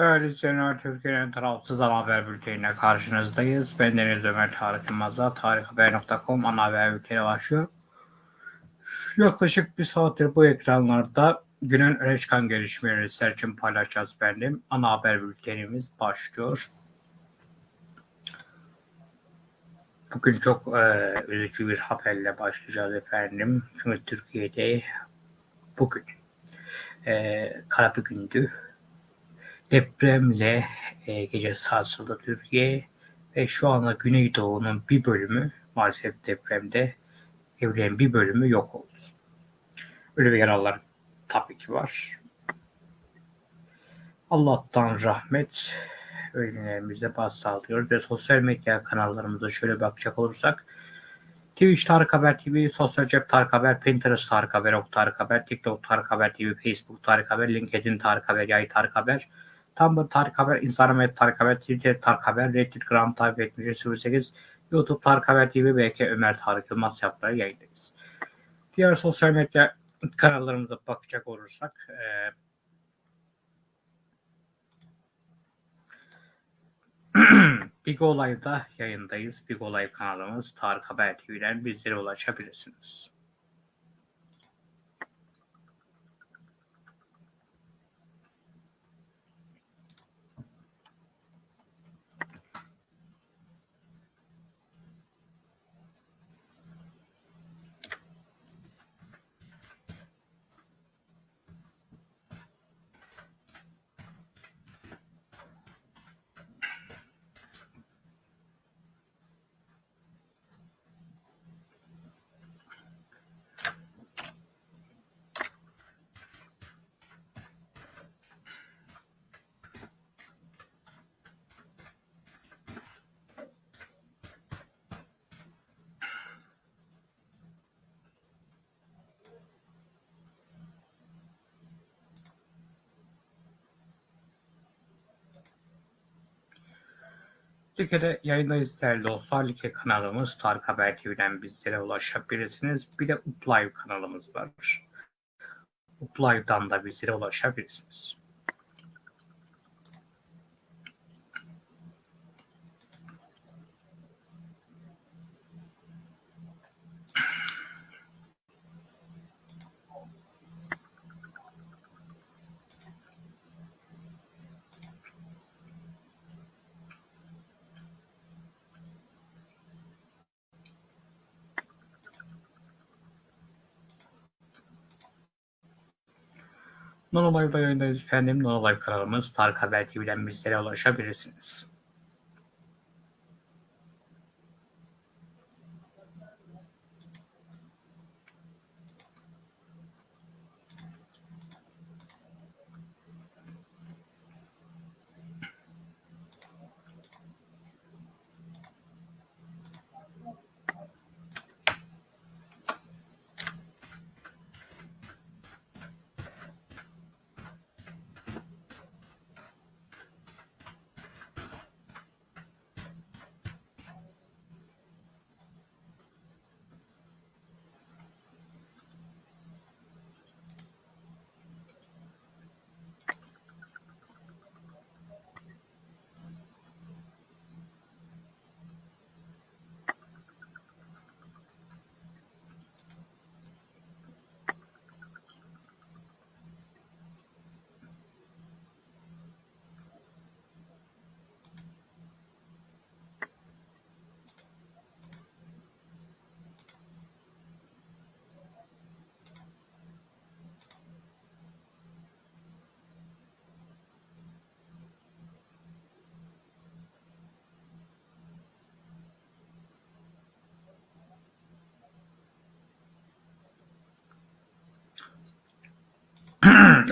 Değerli Türkiye'nin tarafsız ana haber bülteniyle karşınızdayız. Ben Deniz Ömer Tarık Yılmaz'la tarikhaber.com ana haber bülteni başlıyor. Yaklaşık bir saattir bu ekranlarda günün öne çıkan gelişmeleri sizler için paylaşacağız benim. Ana haber bültenimiz başlıyor. Bugün çok e, üzücü bir haberle başlayacağız efendim. Çünkü Türkiye'de bugün e, kara bir gündü. Depremle e, gece sarsıldı Türkiye ve şu anda Güneydoğu'nun bir bölümü maalesef depremde evrenin bir bölümü yok oldu. Ölü ve yaralılar tabii ki var. Allah'tan rahmet ölümlerimize başsağlığı diliyoruz ve sosyal medya kanallarımıza şöyle bakacak olursak Twitch Tarık Haber TV, Sosyal Cep Tarık Haber, Pinterest Tarık Haber, Ok Tarık Haber, TikTok Tarık Haber TV, Facebook Tarık Haber, LinkedIn Tarık Haber, Yay Tarık Haber, Tumblr Tarık Haber, Instagram et Tarık Haber, Twitter Tarık Haber, Reddit Gram Tarık 7308, YouTube Tarık Haber TV, BK Ömer Tarık Yılmaz yapları yayındayız. Diğer sosyal medya kanallarımıza bakacak olursak e, Big Olay'da yayındayız. Big Olay kanalımız Tarık Haber TV'den bizlere ulaşabilirsiniz. Like'de yayındayız değerli dostlar. Like kanalımız Tarık Haber TV'den bizlere ulaşabilirsiniz. Bir de Uplive kanalımız var. Uplive'dan da bizlere ulaşabilirsiniz. Nonolive'da yayındayız efendim. Nonolive kanalımız Tarık Haber TV'den bizlere ulaşabilirsiniz.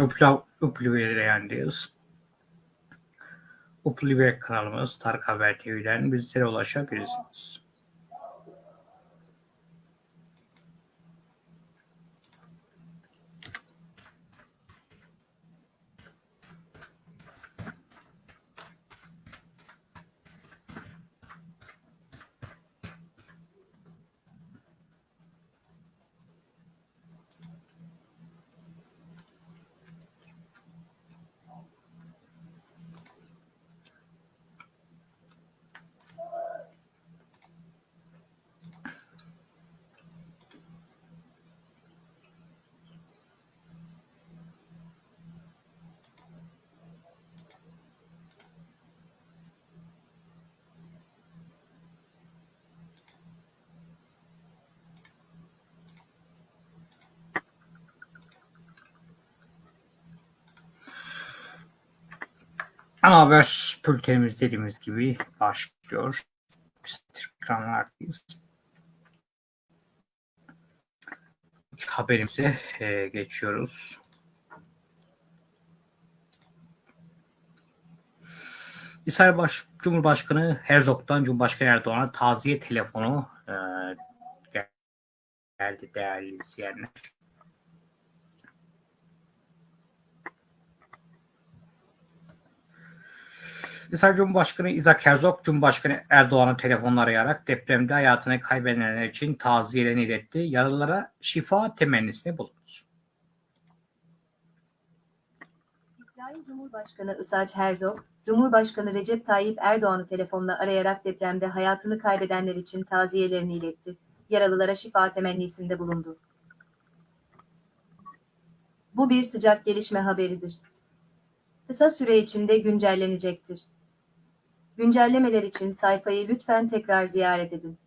Upla, yayındayız. Uplive kanalımız Tarık Haber TV'den bizlere ulaşabilirsiniz. Ana haber bültenimiz dediğimiz gibi başlıyor. Ekranlardayız. Haberimize e, geçiyoruz. İsrail Baş, Cumhurbaşkanı Herzog'dan Cumhurbaşkanı Erdoğan'a taziye telefonu e, geldi değerli izleyenler. İsrail Cumhurbaşkanı Isaac Herzog, Cumhurbaşkanı Erdoğan'ı telefonla arayarak depremde hayatını kaybedenler için taziyelerini iletti. Yaralılara şifa temennisini bulundu. İsrail Cumhurbaşkanı Isaac Herzog, Cumhurbaşkanı Recep Tayyip Erdoğan'ı telefonla arayarak depremde hayatını kaybedenler için taziyelerini iletti. Yaralılara şifa temennisinde bulundu. Bu bir sıcak gelişme haberidir. Kısa süre içinde güncellenecektir. Güncellemeler için sayfayı lütfen tekrar ziyaret edin.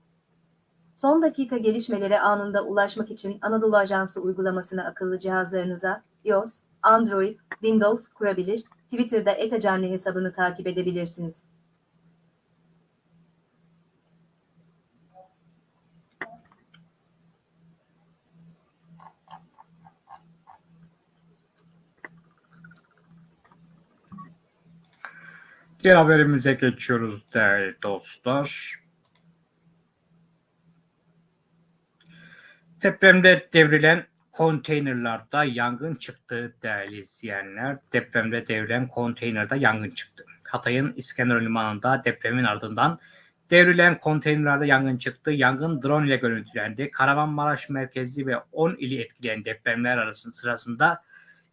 Son dakika gelişmelere anında ulaşmak için Anadolu Ajansı uygulamasını akıllı cihazlarınıza iOS, Android, Windows kurabilir, Twitter'da etacanlı hesabını takip edebilirsiniz. Diğer haberimize geçiyoruz değerli dostlar. Depremde devrilen konteynerlarda yangın çıktı değerli izleyenler. Depremde devrilen konteynerde yangın çıktı. Hatay'ın İskenderun Limanı'nda depremin ardından devrilen konteynerlerde yangın çıktı. Yangın drone ile görüntülendi. Kahramanmaraş merkezli ve 10 ili etkileyen depremler arasında sırasında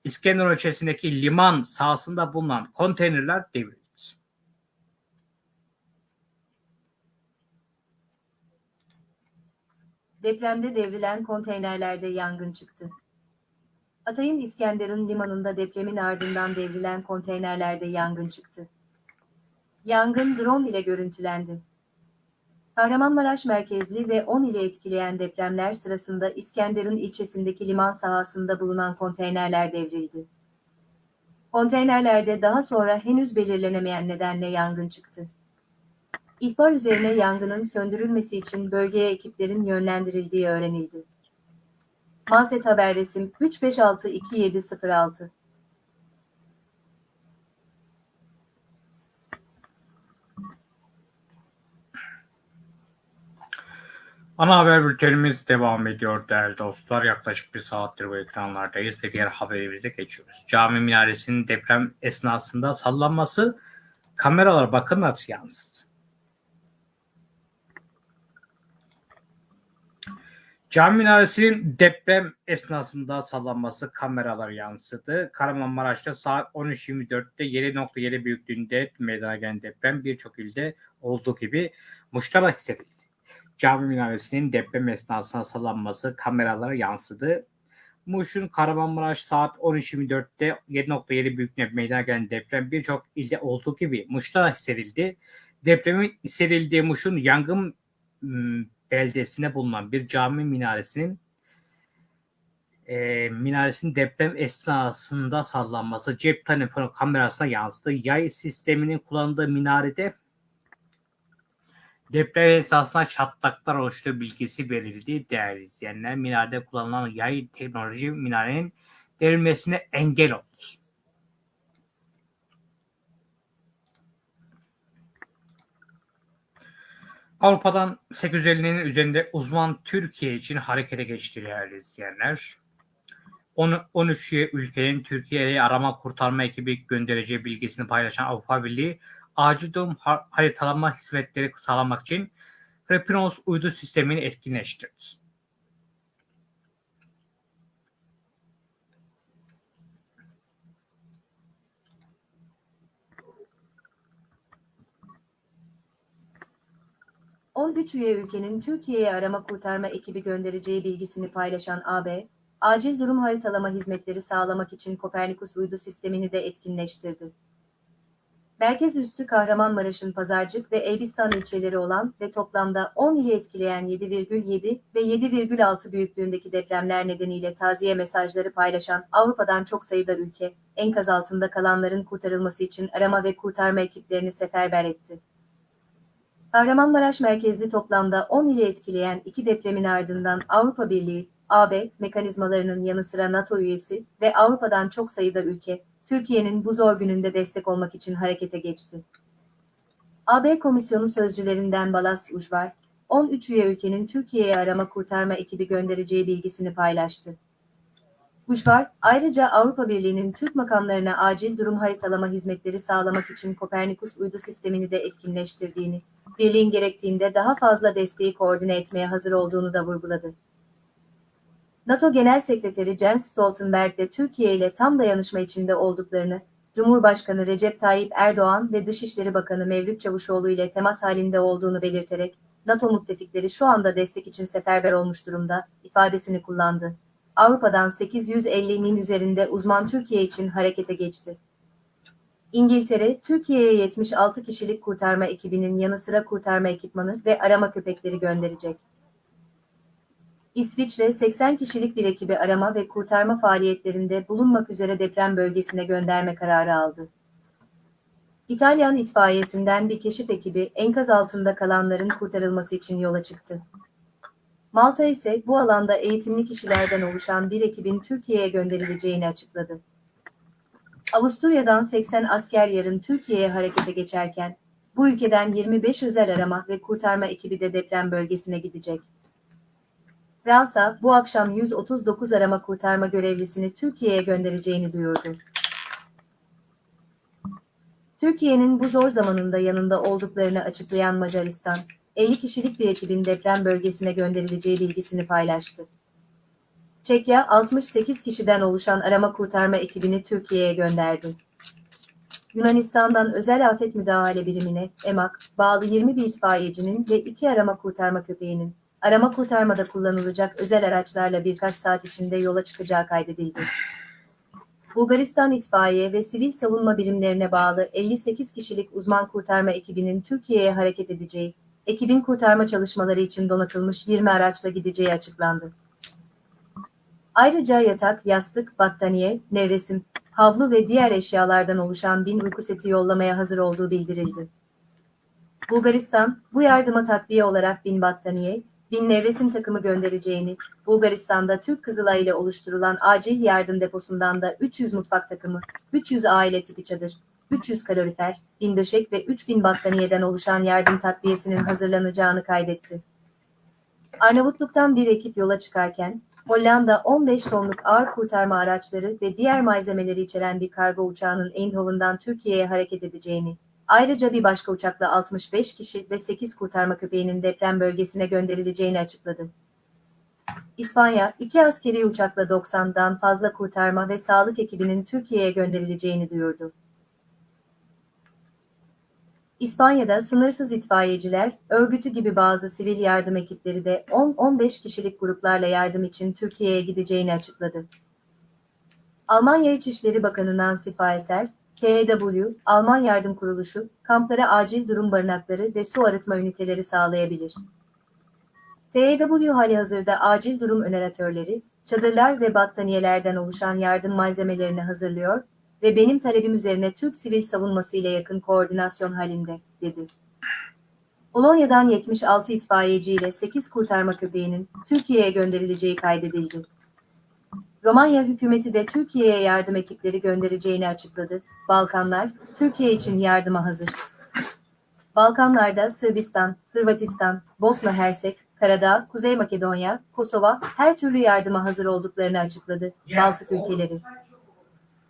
İskenderun ilçesindeki liman sahasında bulunan konteynerler devrildi. Depremde devrilen konteynerlerde yangın çıktı. Hatay'ın İskenderun limanında depremin ardından devrilen konteynerlerde yangın çıktı. Yangın drone ile görüntülendi. Kahramanmaraş merkezli ve 10 ile etkileyen depremler sırasında İskenderun ilçesindeki liman sahasında bulunan konteynerler devrildi. Konteynerlerde daha sonra henüz belirlenemeyen nedenle yangın çıktı. İhbar üzerine yangının söndürülmesi için bölgeye ekiplerin yönlendirildiği öğrenildi. Manset Haber Resim 3562706 Ana haber bültenimiz devam ediyor değerli dostlar. Yaklaşık bir saattir bu ekranlardayız ve diğer haberimize geçiyoruz. Cami minaresinin deprem esnasında sallanması kameralar bakın nasıl yansıdı. Cami minaresinin deprem esnasında sallanması kameralar yansıdı. Kahramanmaraş'ta saat 13.24'te 7.7 büyüklüğünde meydana gelen deprem birçok ilde olduğu gibi Muş'ta hissedildi. Cami minaresinin deprem esnasında sallanması kameralara yansıdı. Muş'un Kahramanmaraş saat 13.24'te 7.7 büyüklüğünde meydana gelen deprem birçok ilde olduğu gibi Muş'ta hissedildi. Depremin hissedildiği Muş'un yangın beldesinde bulunan bir cami minaresinin e, minaresinin deprem esnasında sallanması cep telefonu kamerasına yansıdı. Yay sisteminin kullanıldığı minarede deprem esnasında çatlaklar oluştuğu bilgisi verildi. Değerli izleyenler minarede kullanılan yay teknoloji minarenin devrilmesine engel oldu. Avrupa'dan 850'nin üzerinde uzman Türkiye için harekete geçti değerli izleyenler. 13 ülkenin Türkiye'ye arama kurtarma ekibi göndereceği bilgisini paylaşan Avrupa Birliği acil durum haritalama hizmetleri sağlamak için Repinos uydu sistemini etkinleştirdi. 13 üye ülkenin Türkiye'ye arama kurtarma ekibi göndereceği bilgisini paylaşan AB, acil durum haritalama hizmetleri sağlamak için Kopernikus uydu sistemini de etkinleştirdi. Merkez üssü Kahramanmaraş'ın Pazarcık ve Elbistan ilçeleri olan ve toplamda 10 ili etkileyen 7,7 ve 7,6 büyüklüğündeki depremler nedeniyle taziye mesajları paylaşan Avrupa'dan çok sayıda ülke, enkaz altında kalanların kurtarılması için arama ve kurtarma ekiplerini seferber etti. Kahramanmaraş merkezli toplamda 10 ili etkileyen iki depremin ardından Avrupa Birliği, AB mekanizmalarının yanı sıra NATO üyesi ve Avrupa'dan çok sayıda ülke, Türkiye'nin bu zor gününde destek olmak için harekete geçti. AB Komisyonu sözcülerinden Balas Ujvar, 13 üye ülkenin Türkiye'ye arama kurtarma ekibi göndereceği bilgisini paylaştı. Ujvar, ayrıca Avrupa Birliği'nin Türk makamlarına acil durum haritalama hizmetleri sağlamak için Kopernikus uydu sistemini de etkinleştirdiğini, birliğin gerektiğinde daha fazla desteği koordine etmeye hazır olduğunu da vurguladı. NATO Genel Sekreteri Jens Stoltenberg de Türkiye ile tam dayanışma içinde olduklarını, Cumhurbaşkanı Recep Tayyip Erdoğan ve Dışişleri Bakanı Mevlüt Çavuşoğlu ile temas halinde olduğunu belirterek, NATO müttefikleri şu anda destek için seferber olmuş durumda, ifadesini kullandı. Avrupa'dan 850'nin üzerinde uzman Türkiye için harekete geçti. İngiltere, Türkiye'ye 76 kişilik kurtarma ekibinin yanı sıra kurtarma ekipmanı ve arama köpekleri gönderecek. İsviçre 80 kişilik bir ekibi arama ve kurtarma faaliyetlerinde bulunmak üzere deprem bölgesine gönderme kararı aldı. İtalyan itfaiyesinden bir keşif ekibi enkaz altında kalanların kurtarılması için yola çıktı. Malta ise bu alanda eğitimli kişilerden oluşan bir ekibin Türkiye'ye gönderileceğini açıkladı. Avusturya'dan 80 asker yarın Türkiye'ye harekete geçerken, bu ülkeden 25 özel arama ve kurtarma ekibi de deprem bölgesine gidecek. Fransa, bu akşam 139 arama kurtarma görevlisini Türkiye'ye göndereceğini duyurdu. Türkiye'nin bu zor zamanında yanında olduklarını açıklayan Macaristan, 50 kişilik bir ekibin deprem bölgesine gönderileceği bilgisini paylaştı. Çekya, 68 kişiden oluşan arama kurtarma ekibini Türkiye'ye gönderdi. Yunanistan'dan Özel Afet Müdahale Birimine, EMAK, bağlı 20 bir itfaiyecinin ve 2 arama kurtarma köpeğinin, arama kurtarmada kullanılacak özel araçlarla birkaç saat içinde yola çıkacağı kaydedildi. Bulgaristan İtfaiye ve Sivil Savunma Birimlerine bağlı 58 kişilik uzman kurtarma ekibinin Türkiye'ye hareket edeceği, ekibin kurtarma çalışmaları için donatılmış 20 araçla gideceği açıklandı. Ayrıca yatak, yastık, battaniye, nevresim, havlu ve diğer eşyalardan oluşan bin uyku seti yollamaya hazır olduğu bildirildi. Bulgaristan, bu yardıma takviye olarak bin battaniye, bin nevresim takımı göndereceğini, Bulgaristan'da Türk Kızılay ile oluşturulan acil yardım deposundan da 300 mutfak takımı, 300 aile tipi çadır, 300 kalorifer, 1000 döşek ve 3000 battaniyeden oluşan yardım takviyesinin hazırlanacağını kaydetti. Arnavutluk'tan bir ekip yola çıkarken, Hollanda 15 tonluk ağır kurtarma araçları ve diğer malzemeleri içeren bir kargo uçağının Eindhoven'dan Türkiye'ye hareket edeceğini, ayrıca bir başka uçakla 65 kişi ve 8 kurtarma köpeğinin deprem bölgesine gönderileceğini açıkladı. İspanya, iki askeri uçakla 90'dan fazla kurtarma ve sağlık ekibinin Türkiye'ye gönderileceğini duyurdu. İspanya'da sınırsız itfaiyeciler, örgütü gibi bazı sivil yardım ekipleri de 10-15 kişilik gruplarla yardım için Türkiye'ye gideceğini açıkladı. Almanya İçişleri Bakanı Nancy Faeser, TEW, Alman Yardım Kuruluşu, kamplara acil durum barınakları ve su arıtma üniteleri sağlayabilir. TEW halihazırda acil durum öneratörleri, çadırlar ve battaniyelerden oluşan yardım malzemelerini hazırlıyor ve benim talebim üzerine Türk sivil savunması ile yakın koordinasyon halinde, dedi. Polonya'dan 76 itfaiyeci ile 8 kurtarma köpeğinin Türkiye'ye gönderileceği kaydedildi. Romanya hükümeti de Türkiye'ye yardım ekipleri göndereceğini açıkladı. Balkanlar, Türkiye için yardıma hazır. Balkanlarda Sırbistan, Hırvatistan, Bosna Hersek, Karadağ, Kuzey Makedonya, Kosova her türlü yardıma hazır olduklarını açıkladı. Baltık ülkeleri.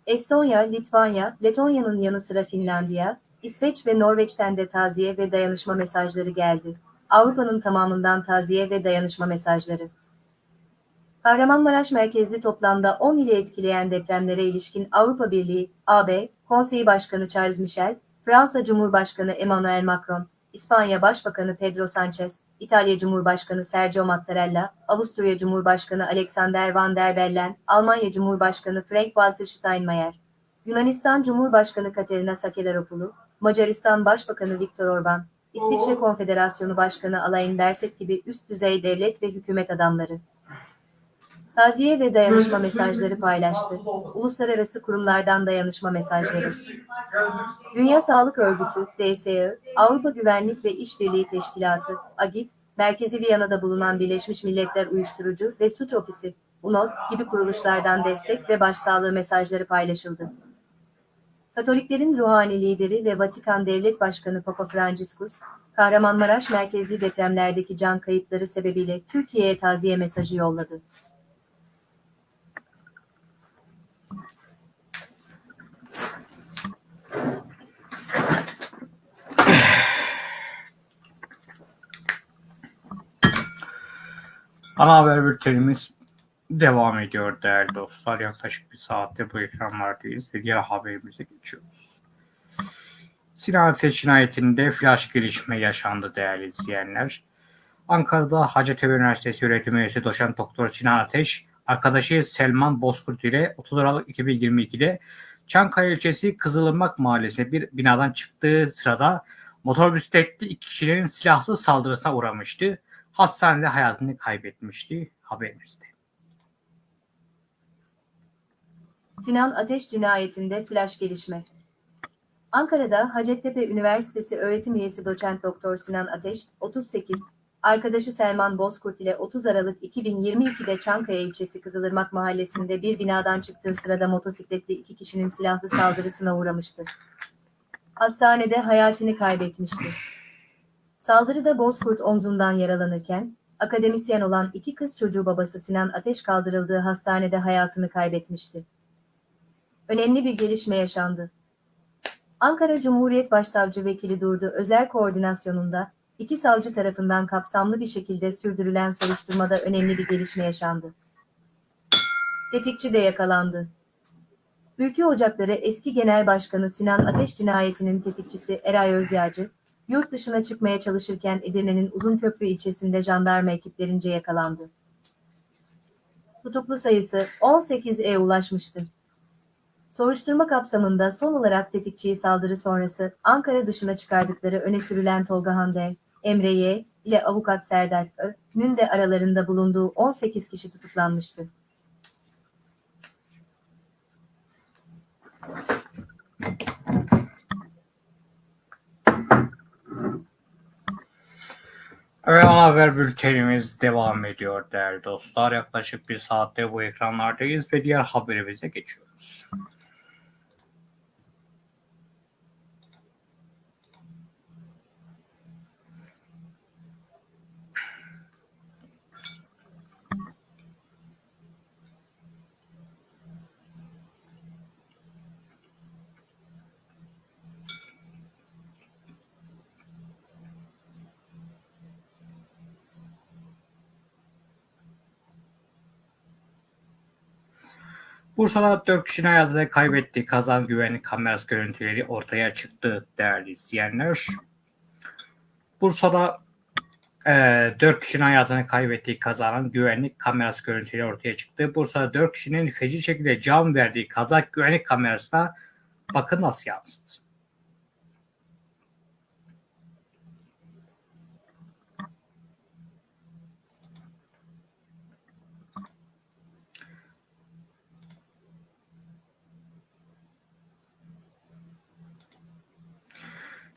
Estonya, Litvanya, Letonya'nın yanı sıra Finlandiya, İsveç ve Norveç'ten de taziye ve dayanışma mesajları geldi. Avrupa'nın tamamından taziye ve dayanışma mesajları. Kahramanmaraş merkezli toplamda 10 ili etkileyen depremlere ilişkin Avrupa Birliği, AB, Konseyi Başkanı Charles Michel, Fransa Cumhurbaşkanı Emmanuel Macron, İspanya Başbakanı Pedro Sanchez, İtalya Cumhurbaşkanı Sergio Mattarella, Avusturya Cumhurbaşkanı Alexander Van der Bellen, Almanya Cumhurbaşkanı Frank-Walter Steinmeier, Yunanistan Cumhurbaşkanı Katerina Sakelaropoulou, Macaristan Başbakanı Viktor Orban, İsviçre Konfederasyonu Başkanı Alain Berset gibi üst düzey devlet ve hükümet adamları. Taziye ve dayanışma mesajları paylaştı. Uluslararası kurumlardan dayanışma mesajları. Dünya Sağlık Örgütü, DSÖ, Avrupa Güvenlik ve İşbirliği Teşkilatı, AGİT, Merkezi Viyana'da bulunan Birleşmiş Milletler Uyuşturucu ve Suç Ofisi, UNOD gibi kuruluşlardan destek ve başsağlığı mesajları paylaşıldı. Katoliklerin ruhani lideri ve Vatikan Devlet Başkanı Papa Franciscus, Kahramanmaraş merkezli depremlerdeki can kayıpları sebebiyle Türkiye'ye taziye mesajı yolladı. Ana haber bültenimiz devam ediyor değerli dostlar. Yaklaşık bir saatte bu ekranlardayız ve diğer haberimize geçiyoruz. Sinan Ateş cinayetinde flash gelişme yaşandı değerli izleyenler. Ankara'da Hacettepe Üniversitesi öğretim üyesi doçent doktor Sinan Ateş, arkadaşı Selman Bozkurt ile 30 Aralık 2022'de Çankaya ilçesi Kızılırmak mahallesinde bir binadan çıktığı sırada motor bisikletli iki kişinin silahlı saldırısına uğramıştı. Hastanede hayatını kaybetmişti haberimizde. Sinan Ateş cinayetinde flash gelişme. Ankara'da Hacettepe Üniversitesi öğretim üyesi doçent doktor Sinan Ateş, 38, arkadaşı Selman Bozkurt ile 30 Aralık 2022'de Çankaya ilçesi Kızılırmak mahallesinde bir binadan çıktığı sırada motosikletli iki kişinin silahlı saldırısına uğramıştı. Hastanede hayatını kaybetmişti. Saldırıda Bozkurt omzundan yaralanırken, akademisyen olan iki kız çocuğu babası Sinan Ateş kaldırıldığı hastanede hayatını kaybetmişti. Önemli bir gelişme yaşandı. Ankara Cumhuriyet Başsavcı Vekili Durdu Özel Koordinasyonunda iki savcı tarafından kapsamlı bir şekilde sürdürülen soruşturmada önemli bir gelişme yaşandı. Tetikçi de yakalandı. Ülke Ocakları eski Genel Başkanı Sinan Ateş cinayetinin tetikçisi Eray Özyağcı, yurt dışına çıkmaya çalışırken Edirne'nin Uzunköprü ilçesinde jandarma ekiplerince yakalandı. Tutuklu sayısı 18'e ulaşmıştı. Soruşturma kapsamında son olarak tetikçiyi saldırı sonrası Ankara dışına çıkardıkları öne sürülen Tolga Hande, Emre Y ile avukat Serdar Ö.'nün de aralarında bulunduğu 18 kişi tutuklanmıştı. Evet ana haber bültenimiz devam ediyor değerli dostlar. Yaklaşık bir saatte bu ekranlardayız ve diğer haberimize geçiyoruz. Bursa'da 4 kişinin hayatını kaybettiği kazan güvenlik kamerası görüntüleri ortaya çıktı değerli izleyenler. Bursa'da e, 4 kişinin hayatını kaybettiği kazanın güvenlik kamerası görüntüleri ortaya çıktı. Bursa'da 4 kişinin feci şekilde can verdiği kaza güvenlik kamerasına bakın nasıl yansıdı.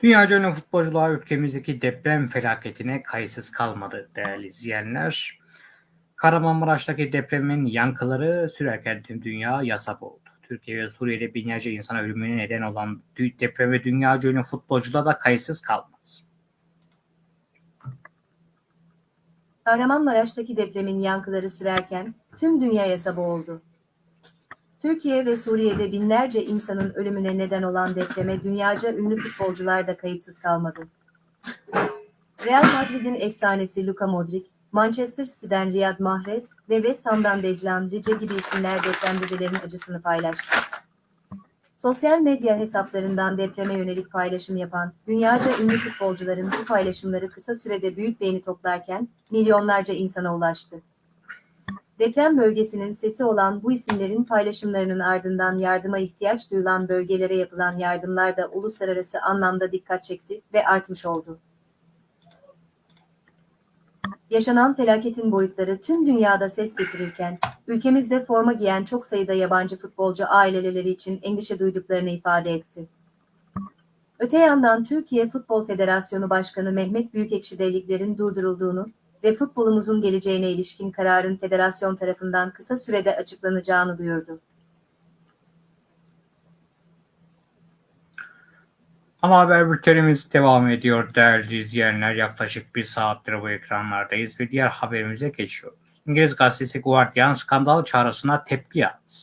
Dünyaca ünlü futbolcular ülkemizdeki deprem felaketine kayıtsız kalmadı değerli izleyenler. Kahramanmaraş'taki depremin yankıları sürerken tüm dünya yasak oldu. Türkiye ve Suriye'de binlerce insan ölümüne neden olan depreme dünyaca ünlü futbolcular da kayıtsız kalmadı. Kahramanmaraş'taki depremin yankıları sürerken tüm dünyaya sabah oldu. Türkiye ve Suriye'de binlerce insanın ölümüne neden olan depreme dünyaca ünlü futbolcular da kayıtsız kalmadı. Real Madrid'in efsanesi Luka Modric, Manchester City'den Riyad Mahrez ve West Ham'dan Declan Rice gibi isimler depremzedelerin acısını paylaştı. Sosyal medya hesaplarından depreme yönelik paylaşım yapan dünyaca ünlü futbolcuların bu paylaşımları kısa sürede büyük beğeni toplarken milyonlarca insana ulaştı. Deprem bölgesinin sesi olan bu isimlerin paylaşımlarının ardından yardıma ihtiyaç duyulan bölgelere yapılan yardımlar da uluslararası anlamda dikkat çekti ve artmış oldu. Yaşanan felaketin boyutları tüm dünyada ses getirirken, ülkemizde forma giyen çok sayıda yabancı futbolcu aileleri için endişe duyduklarını ifade etti. Öte yandan Türkiye Futbol Federasyonu Başkanı Mehmet Büyükekşi de liglerin durdurulduğunu ve futbolumuzun geleceğine ilişkin kararın federasyon tarafından kısa sürede açıklanacağını duyurdu. Ana haber bültenimiz devam ediyor değerli izleyenler. Yaklaşık bir saattir bu ekranlardayız ve diğer haberimize geçiyoruz. İngiliz gazetesi Guardian skandal çağrısına tepki yaptı.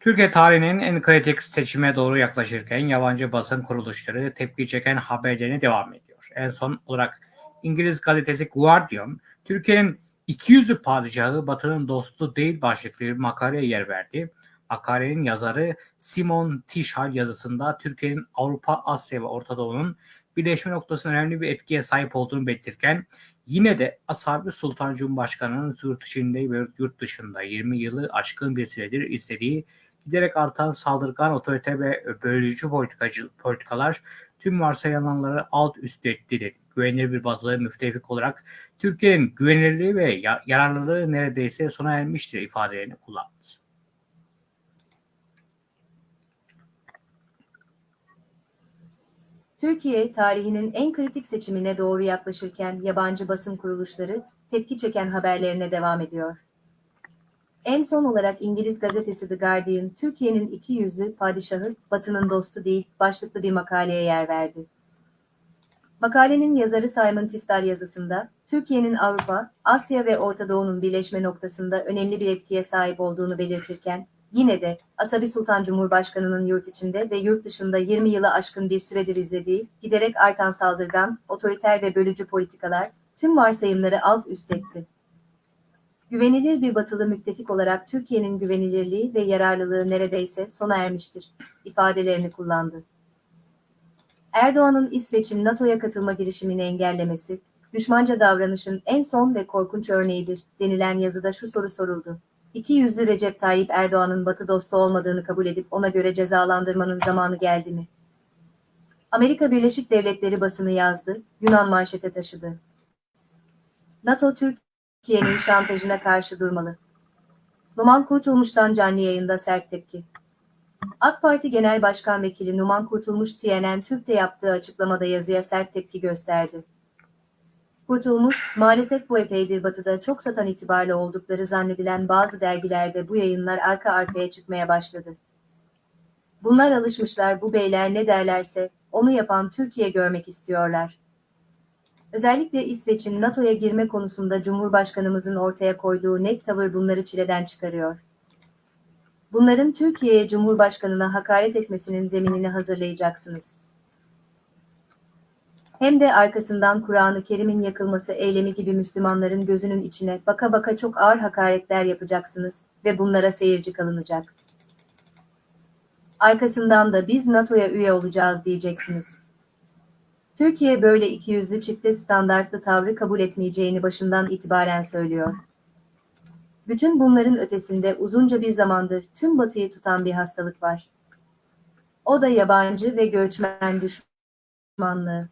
Türkiye tarihinin en kritik seçime doğru yaklaşırken yabancı basın kuruluşları tepki çeken haberlerine devam ediyor. En son olarak İngiliz gazetesi Guardian, Türkiye'nin ikiyüzlü padişahı Batı'nın dostu değil başlıklı bir makaleye yer verdi. Makalenin yazarı Simon Tishal yazısında Türkiye'nin Avrupa, Asya ve Orta Doğu'nun birleşme noktasında önemli bir etkiye sahip olduğunu belirtirken yine de Asabi Sultan Cumhurbaşkanı'nın yurt içinde ve yurt dışında 20 yılı aşkın bir süredir istediği giderek artan saldırgan otorite ve bölücü politikacı, politikalar tüm varsayılanları alt üst etti dedi. Güvenilir bir batılı müttefik olarak Türkiye'nin güvenilirliği ve yararlılığı neredeyse sona ermiştir ifadelerini kullandı. Türkiye tarihinin en kritik seçimine doğru yaklaşırken yabancı basın kuruluşları tepki çeken haberlerine devam ediyor. En son olarak İngiliz gazetesi The Guardian, Türkiye'nin iki yüzlü padişahı, Batı'nın dostu değil, başlıklı bir makaleye yer verdi. Makalenin yazarı Simon Tisdal yazısında, Türkiye'nin Avrupa, Asya ve Orta Doğu'nun birleşme noktasında önemli bir etkiye sahip olduğunu belirtirken, yine de Asabi Sultan Cumhurbaşkanı'nın yurt içinde ve yurt dışında 20 yılı aşkın bir süredir izlediği, giderek artan saldırgan, otoriter ve bölücü politikalar, tüm varsayımları alt üst etti. Güvenilir bir batılı müttefik olarak Türkiye'nin güvenilirliği ve yararlılığı neredeyse sona ermiştir, ifadelerini kullandı. Erdoğan'ın İsveç'in NATO'ya katılma girişimini engellemesi, düşmanca davranışın en son ve korkunç örneğidir denilen yazıda şu soru soruldu. İki yüzlü Recep Tayyip Erdoğan'ın Batı dostu olmadığını kabul edip ona göre cezalandırmanın zamanı geldi mi? Amerika Birleşik Devletleri basını yazdı, Yunan manşete taşıdı. NATO Türkiye'nin şantajına karşı durmalı. Numan Kurtulmuş'tan canlı yayında sert tepki. AK Parti Genel Başkan Vekili Numan Kurtulmuş CNN Türk'te yaptığı açıklamada yazıya sert tepki gösterdi. Kurtulmuş, maalesef bu epeydir batıda çok satan itibarlı oldukları zannedilen bazı dergilerde bu yayınlar arka arkaya çıkmaya başladı. Bunlar alışmışlar bu beyler ne derlerse, onu yapan Türkiye görmek istiyorlar. Özellikle İsveç'in NATO'ya girme konusunda Cumhurbaşkanımızın ortaya koyduğu net tavır bunları çileden çıkarıyor. Bunların Türkiye'ye Cumhurbaşkanına hakaret etmesinin zeminini hazırlayacaksınız. Hem de arkasından Kur'an-ı Kerim'in yakılması eylemi gibi Müslümanların gözünün içine baka baka çok ağır hakaretler yapacaksınız ve bunlara seyirci kalınacak. Arkasından da biz NATO'ya üye olacağız diyeceksiniz. Türkiye böyle ikiyüzlü çifte standartlı tavrı kabul etmeyeceğini başından itibaren söylüyor. Bütün bunların ötesinde uzunca bir zamandır tüm batıyı tutan bir hastalık var. O da yabancı ve göçmen düşmanlığı.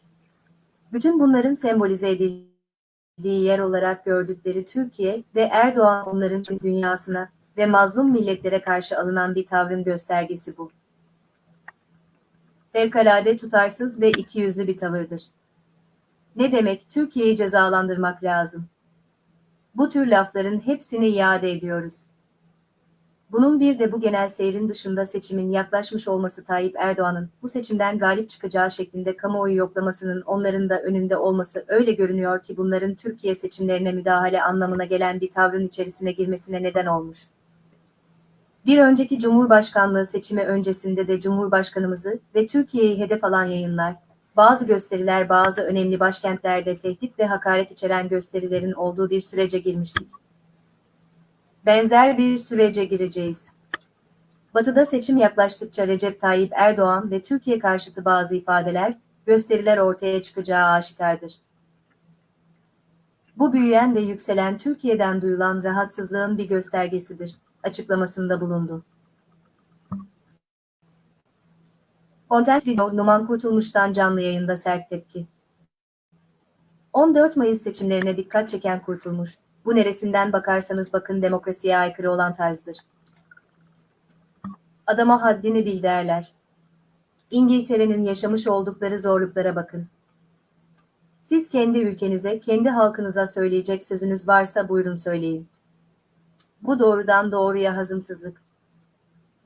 Bütün bunların sembolize edildiği yer olarak gördükleri Türkiye ve Erdoğan onların dünyasına ve mazlum milletlere karşı alınan bir tavrın göstergesi bu. Fevkalade tutarsız ve ikiyüzlü bir tavırdır. Ne demek Türkiye'yi cezalandırmak lazım? Bu tür lafların hepsini iade ediyoruz. Bunun bir de bu genel seyrin dışında seçimin yaklaşmış olması Tayyip Erdoğan'ın bu seçimden galip çıkacağı şeklinde kamuoyu yoklamasının onların da önünde olması öyle görünüyor ki bunların Türkiye seçimlerine müdahale anlamına gelen bir tavrın içerisine girmesine neden olmuş. Bir önceki Cumhurbaşkanlığı seçimi öncesinde de Cumhurbaşkanımızı ve Türkiye'yi hedef alan yayınlar, bazı gösteriler bazı önemli başkentlerde tehdit ve hakaret içeren gösterilerin olduğu bir sürece girmiştik. Benzer bir sürece gireceğiz. Batı'da seçim yaklaştıkça Recep Tayyip Erdoğan ve Türkiye karşıtı bazı ifadeler, gösteriler ortaya çıkacağı aşikardır. Bu büyüyen ve yükselen Türkiye'den duyulan rahatsızlığın bir göstergesidir, açıklamasında bulundu. Content Video Numan Kurtulmuş'tan canlı yayında sert tepki. 14 Mayıs seçimlerine dikkat çeken Kurtulmuş, bu neresinden bakarsanız bakın demokrasiye aykırı olan tarzdır. Adama haddini bil derler. İngiltere'nin yaşamış oldukları zorluklara bakın. Siz kendi ülkenize, kendi halkınıza söyleyecek sözünüz varsa buyurun söyleyin. Bu doğrudan doğruya hazımsızlık.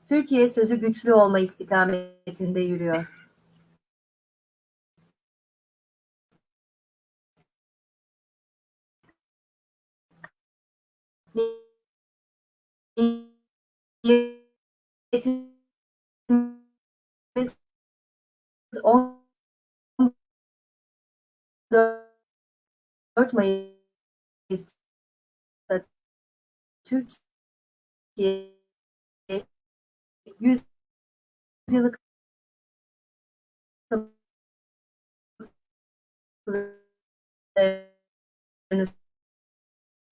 Türkiye sözü güçlü olma istikametinde yürüyor. Milletimiz 14 Mayıs'ta Türkiye 100 yıllık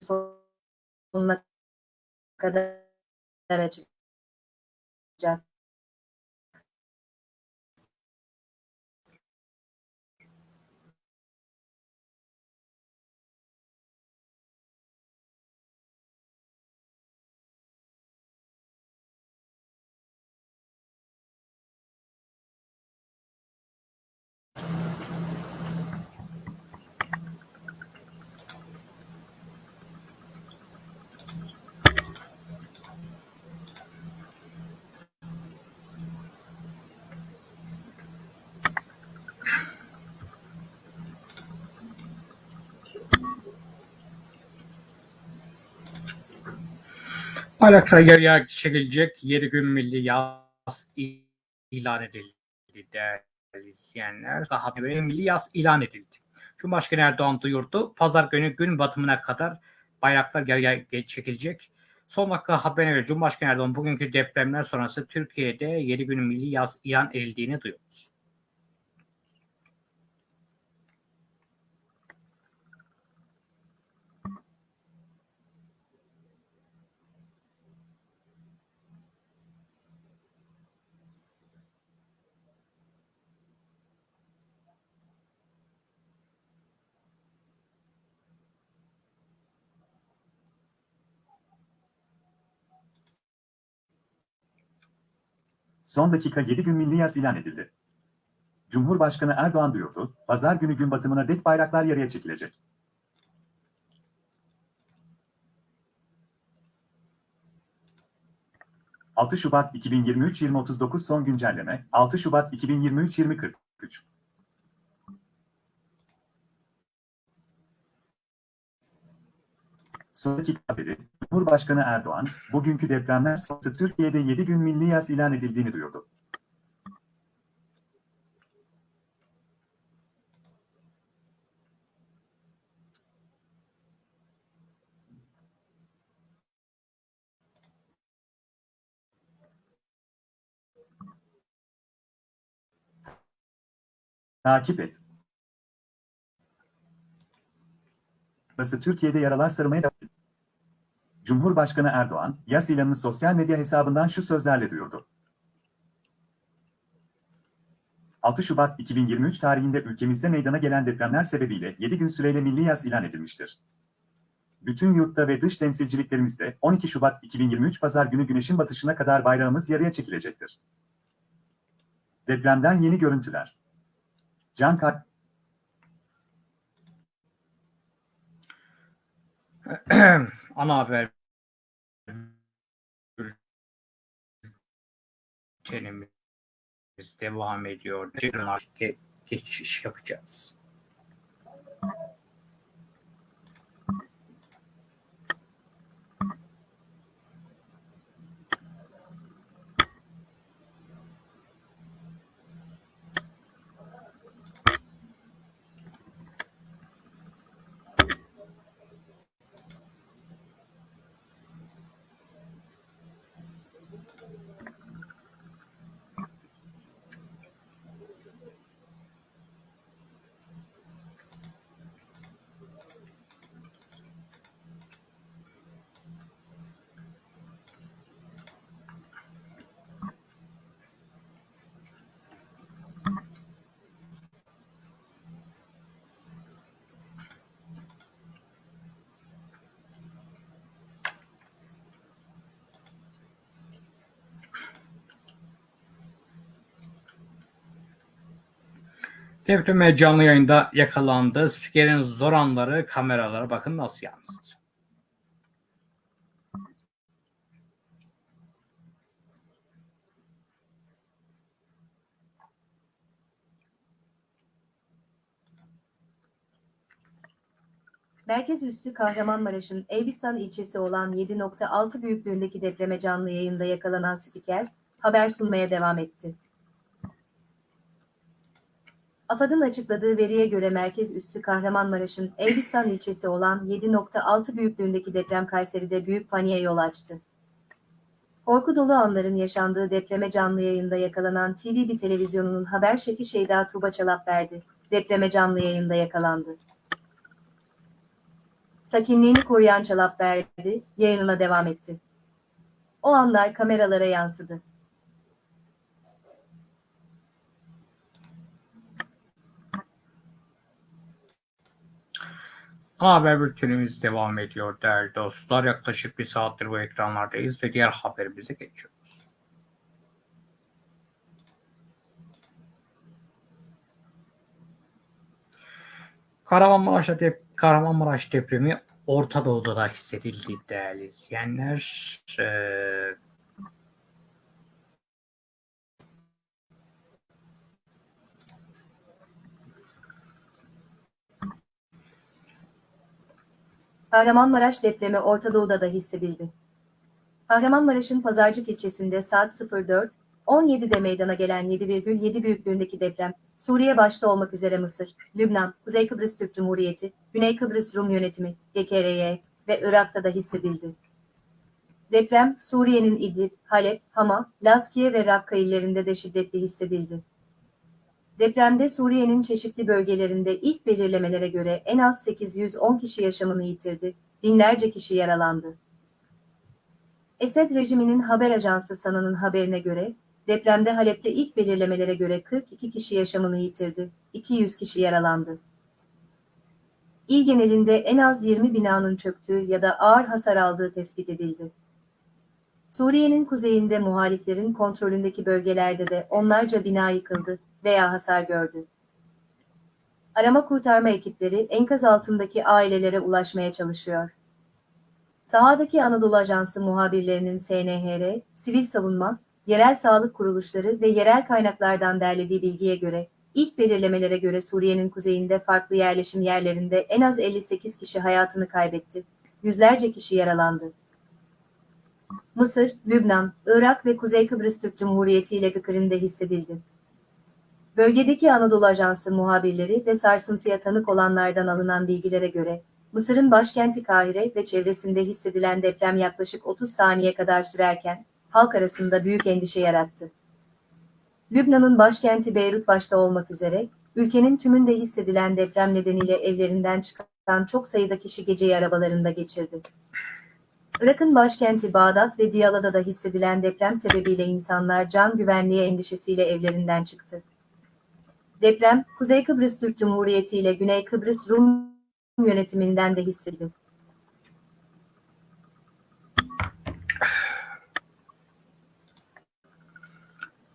sonuna kadar açacak. Bayraktar yarıya çekilecek 7 gün milli yaz ilan edildi değerli izleyenler. Bir milli yaz ilan edildi. Cumhurbaşkanı Erdoğan duyurdu. Pazar günü gün batımına kadar bayraklar yarıya çekilecek. Son dakika haberine göre Cumhurbaşkanı Erdoğan bugünkü depremler sonrası Türkiye'de 7 gün milli yaz ilan edildiğini duyurdu. Son dakika 7 gün milli yaz ilan edildi. Cumhurbaşkanı Erdoğan duyurdu, pazar günü gün batımına dek bayraklar yarıya çekilecek. ...6 Şubat 2023-2039 son güncelleme, 6 Şubat 2023-2043. Son dakika haberi, Cumhurbaşkanı Erdoğan, bugünkü depremler sonrası Türkiye'de 7 gün milli yaz ilan edildiğini duyurdu. Takip et. Burası Türkiye'de yaralar sarmaya ediyor. Cumhurbaşkanı Erdoğan, yaz ilanını sosyal medya hesabından şu sözlerle duyurdu. 6 Şubat 2023 tarihinde ülkemizde meydana gelen depremler sebebiyle 7 gün süreyle milli yaz ilan edilmiştir. Bütün yurtta ve dış temsilciliklerimizde 12 Şubat 2023 Pazar günü güneşin batışına kadar bayrağımız yarıya çekilecektir. Depremden yeni görüntüler. Can Kar Ana haber bültenimiz devam ediyor. Ge- geçiş yapacağız. Depreme canlı yayında yakalandı. Spikerin zor anları kameralara bakın nasıl yansıdı. Merkez üssü Kahramanmaraş'ın Elbistan ilçesi olan 7.6 büyüklüğündeki depreme canlı yayında yakalanan spiker, haber sunmaya devam etti. AFAD'ın açıkladığı veriye göre merkez üssü Kahramanmaraş'ın Elbistan ilçesi olan 7.6 büyüklüğündeki deprem Kayseri'de büyük paniğe yol açtı. Korku dolu anların yaşandığı depreme canlı yayında yakalanan TV1 televizyonunun haber şefi Şeyda Tuğba Çalap verdi. Depreme canlı yayında yakalandı. Sakinliğini koruyan Çalap verdi, yayınına devam etti. O anlar kameralara yansıdı. Haber bültenimiz devam ediyor değerli dostlar. Yaklaşık bir saattir bu ekranlardayız ve diğer haberimize geçiyoruz. Kahramanmaraş'ta dep Kahramanmaraş depremi Orta Doğu'da da hissedildi değerli izleyenler. Ee, Kahramanmaraş depremi Orta Doğu'da da hissedildi. Kahramanmaraş'ın Pazarcık ilçesinde saat 04, 17'de meydana gelen 7,7 büyüklüğündeki deprem, Suriye başta olmak üzere Mısır, Lübnan, Kuzey Kıbrıs Türk Cumhuriyeti, Güney Kıbrıs Rum Yönetimi, GKRY ve Irak'ta da hissedildi. Deprem, Suriye'nin İdlib, Halep, Hama, Lazkiye ve Rakka illerinde de şiddetli hissedildi. Depremde Suriye'nin çeşitli bölgelerinde ilk belirlemelere göre en az 810 kişi yaşamını yitirdi, binlerce kişi yaralandı. Esed rejiminin haber ajansı Sana'nın haberine göre, depremde Halep'te ilk belirlemelere göre 42 kişi yaşamını yitirdi, 200 kişi yaralandı. İl genelinde en az 20 binanın çöktüğü ya da ağır hasar aldığı tespit edildi. Suriye'nin kuzeyinde muhaliflerin kontrolündeki bölgelerde de onlarca bina yıkıldı veya hasar gördü. Arama kurtarma ekipleri enkaz altındaki ailelere ulaşmaya çalışıyor. Sahadaki Anadolu Ajansı muhabirlerinin SNHR, sivil savunma, yerel sağlık kuruluşları ve yerel kaynaklardan derlediği bilgiye göre, ilk belirlemelere göre Suriye'nin kuzeyinde farklı yerleşim yerlerinde en az 58 kişi hayatını kaybetti, yüzlerce kişi yaralandı. Mısır, Lübnan, Irak ve Kuzey Kıbrıs Türk Cumhuriyeti ile Gıkır'ında hissedildi. Bölgedeki Anadolu Ajansı muhabirleri ve sarsıntıya tanık olanlardan alınan bilgilere göre, Mısır'ın başkenti Kahire ve çevresinde hissedilen deprem yaklaşık 30 saniye kadar sürerken, halk arasında büyük endişe yarattı. Lübnan'ın başkenti Beyrut başta olmak üzere, ülkenin tümünde hissedilen deprem nedeniyle evlerinden çıkan çok sayıda kişi geceyi arabalarında geçirdi. Irak'ın başkenti Bağdat ve Diyala'da da hissedilen deprem sebebiyle insanlar can güvenliği endişesiyle evlerinden çıktı. Deprem, Kuzey Kıbrıs Türk Cumhuriyeti ile Güney Kıbrıs Rum yönetiminden de hissedildi.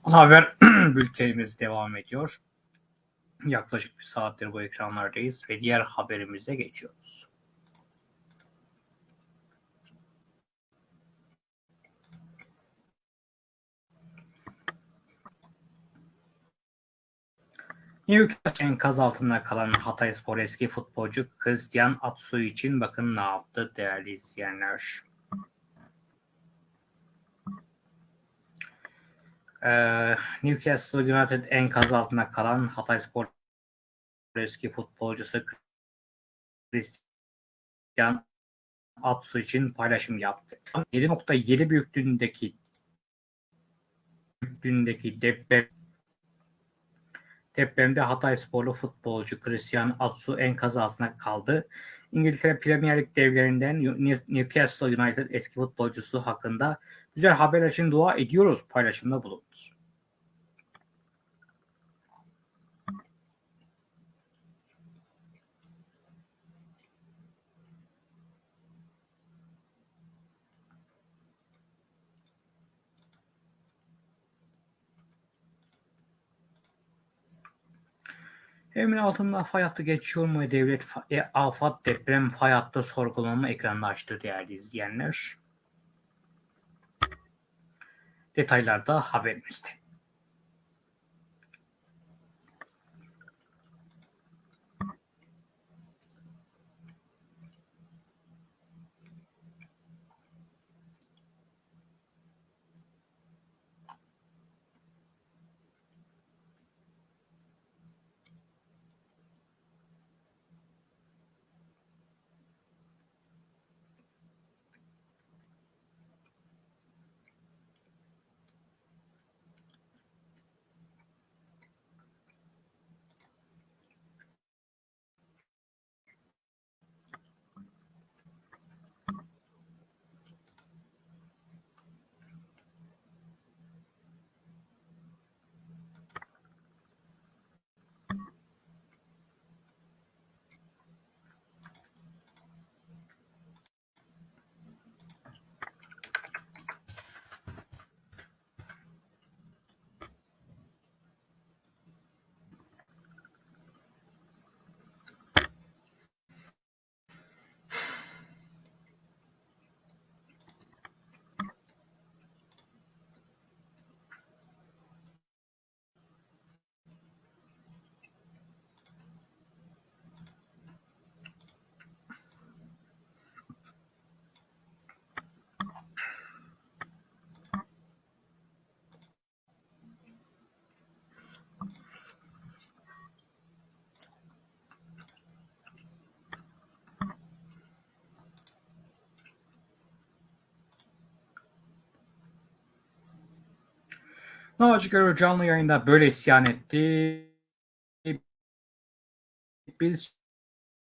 Ana haber bültenimiz devam ediyor. Yaklaşık bir saattir bu ekranlardayız ve diğer haberimize geçiyoruz. Newcastle enkaz altında kalan Hatayspor eski futbolcu Christian Atsu için bakın ne yaptı değerli izleyenler. Ee, Newcastle United enkaz altında kalan Hatayspor eski futbolcusu Christian Atsu için paylaşım yaptı. 7.7 büyüklüğündeki büyüklüğündeki deprem Depremde Hataysporlu futbolcu Christian Atsu enkaz altına kaldı. İngiltere Premier Lig devlerinden Newcastle United eski futbolcusu hakkında güzel haberler için dua ediyoruz paylaşımda bulundu. Emin altında fay hattı geçiyor mu? Devlet e, afat deprem fay hattı sorgulama ekranını açtı değerli izleyenler. Detaylar da haberimizde. Naci Görür canlı yayında böyle isyan etti. Biz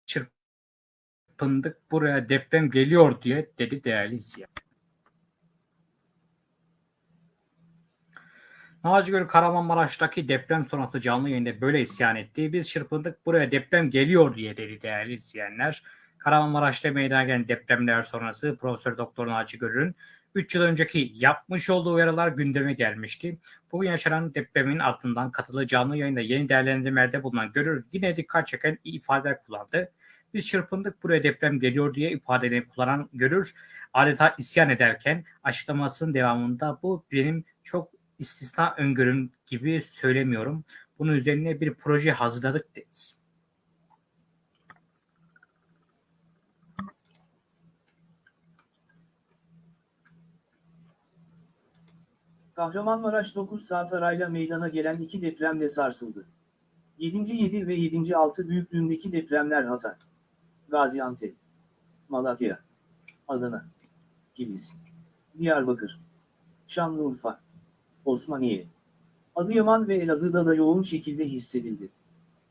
çırpındık buraya deprem geliyor diye dedi değerli izleyen. Naci Görür Kahramanmaraş'taki deprem sonrası canlı yayında böyle isyan etti. Biz çırpındık buraya deprem geliyor diye dedi değerli izleyenler. Kahramanmaraş'ta meydana gelen depremler sonrası Profesör Doktor Naci Görür'ün 3 yıl önceki yapmış olduğu uyarılar gündeme gelmişti. Bugün yaşanan depremin ardından katılı canlı yayında yeni değerlendirmelerde bulunan Görür yine dikkat çeken ifadeler kullandı. Biz çırpındık buraya deprem geliyor diye ifadelerini kullanan Görür adeta isyan ederken açıklamasının devamında bu benim çok istisna öngörüm gibi söylemiyorum. Bunun üzerine bir proje hazırladık dedi. Kahramanmaraş 9 saat arayla meydana gelen iki depremle sarsıldı. 7. 7 ve 7. 6 büyüklüğündeki depremler Hatay, Gaziantep, Malatya, Adana, Kilis, Diyarbakır, Şanlıurfa, Osmaniye, Adıyaman ve Elazığ'da da yoğun şekilde hissedildi.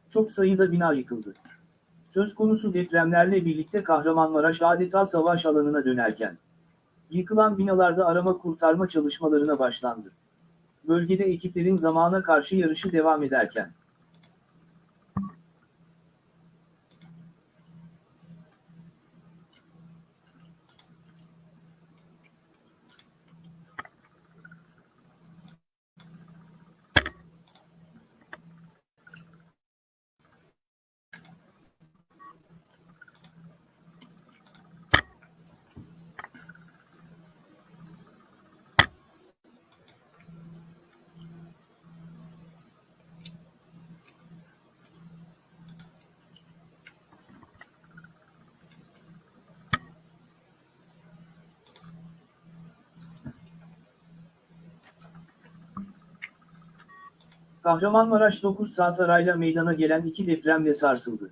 Çok sayıda bina yıkıldı. Söz konusu depremlerle birlikte Kahramanmaraş adeta savaş alanına dönerken, Yıkılan binalarda arama kurtarma çalışmalarına başlandı. Bölgede ekiplerin zamana karşı yarışı devam ederken. Kahramanmaraş 9 saat arayla meydana gelen iki depremle sarsıldı.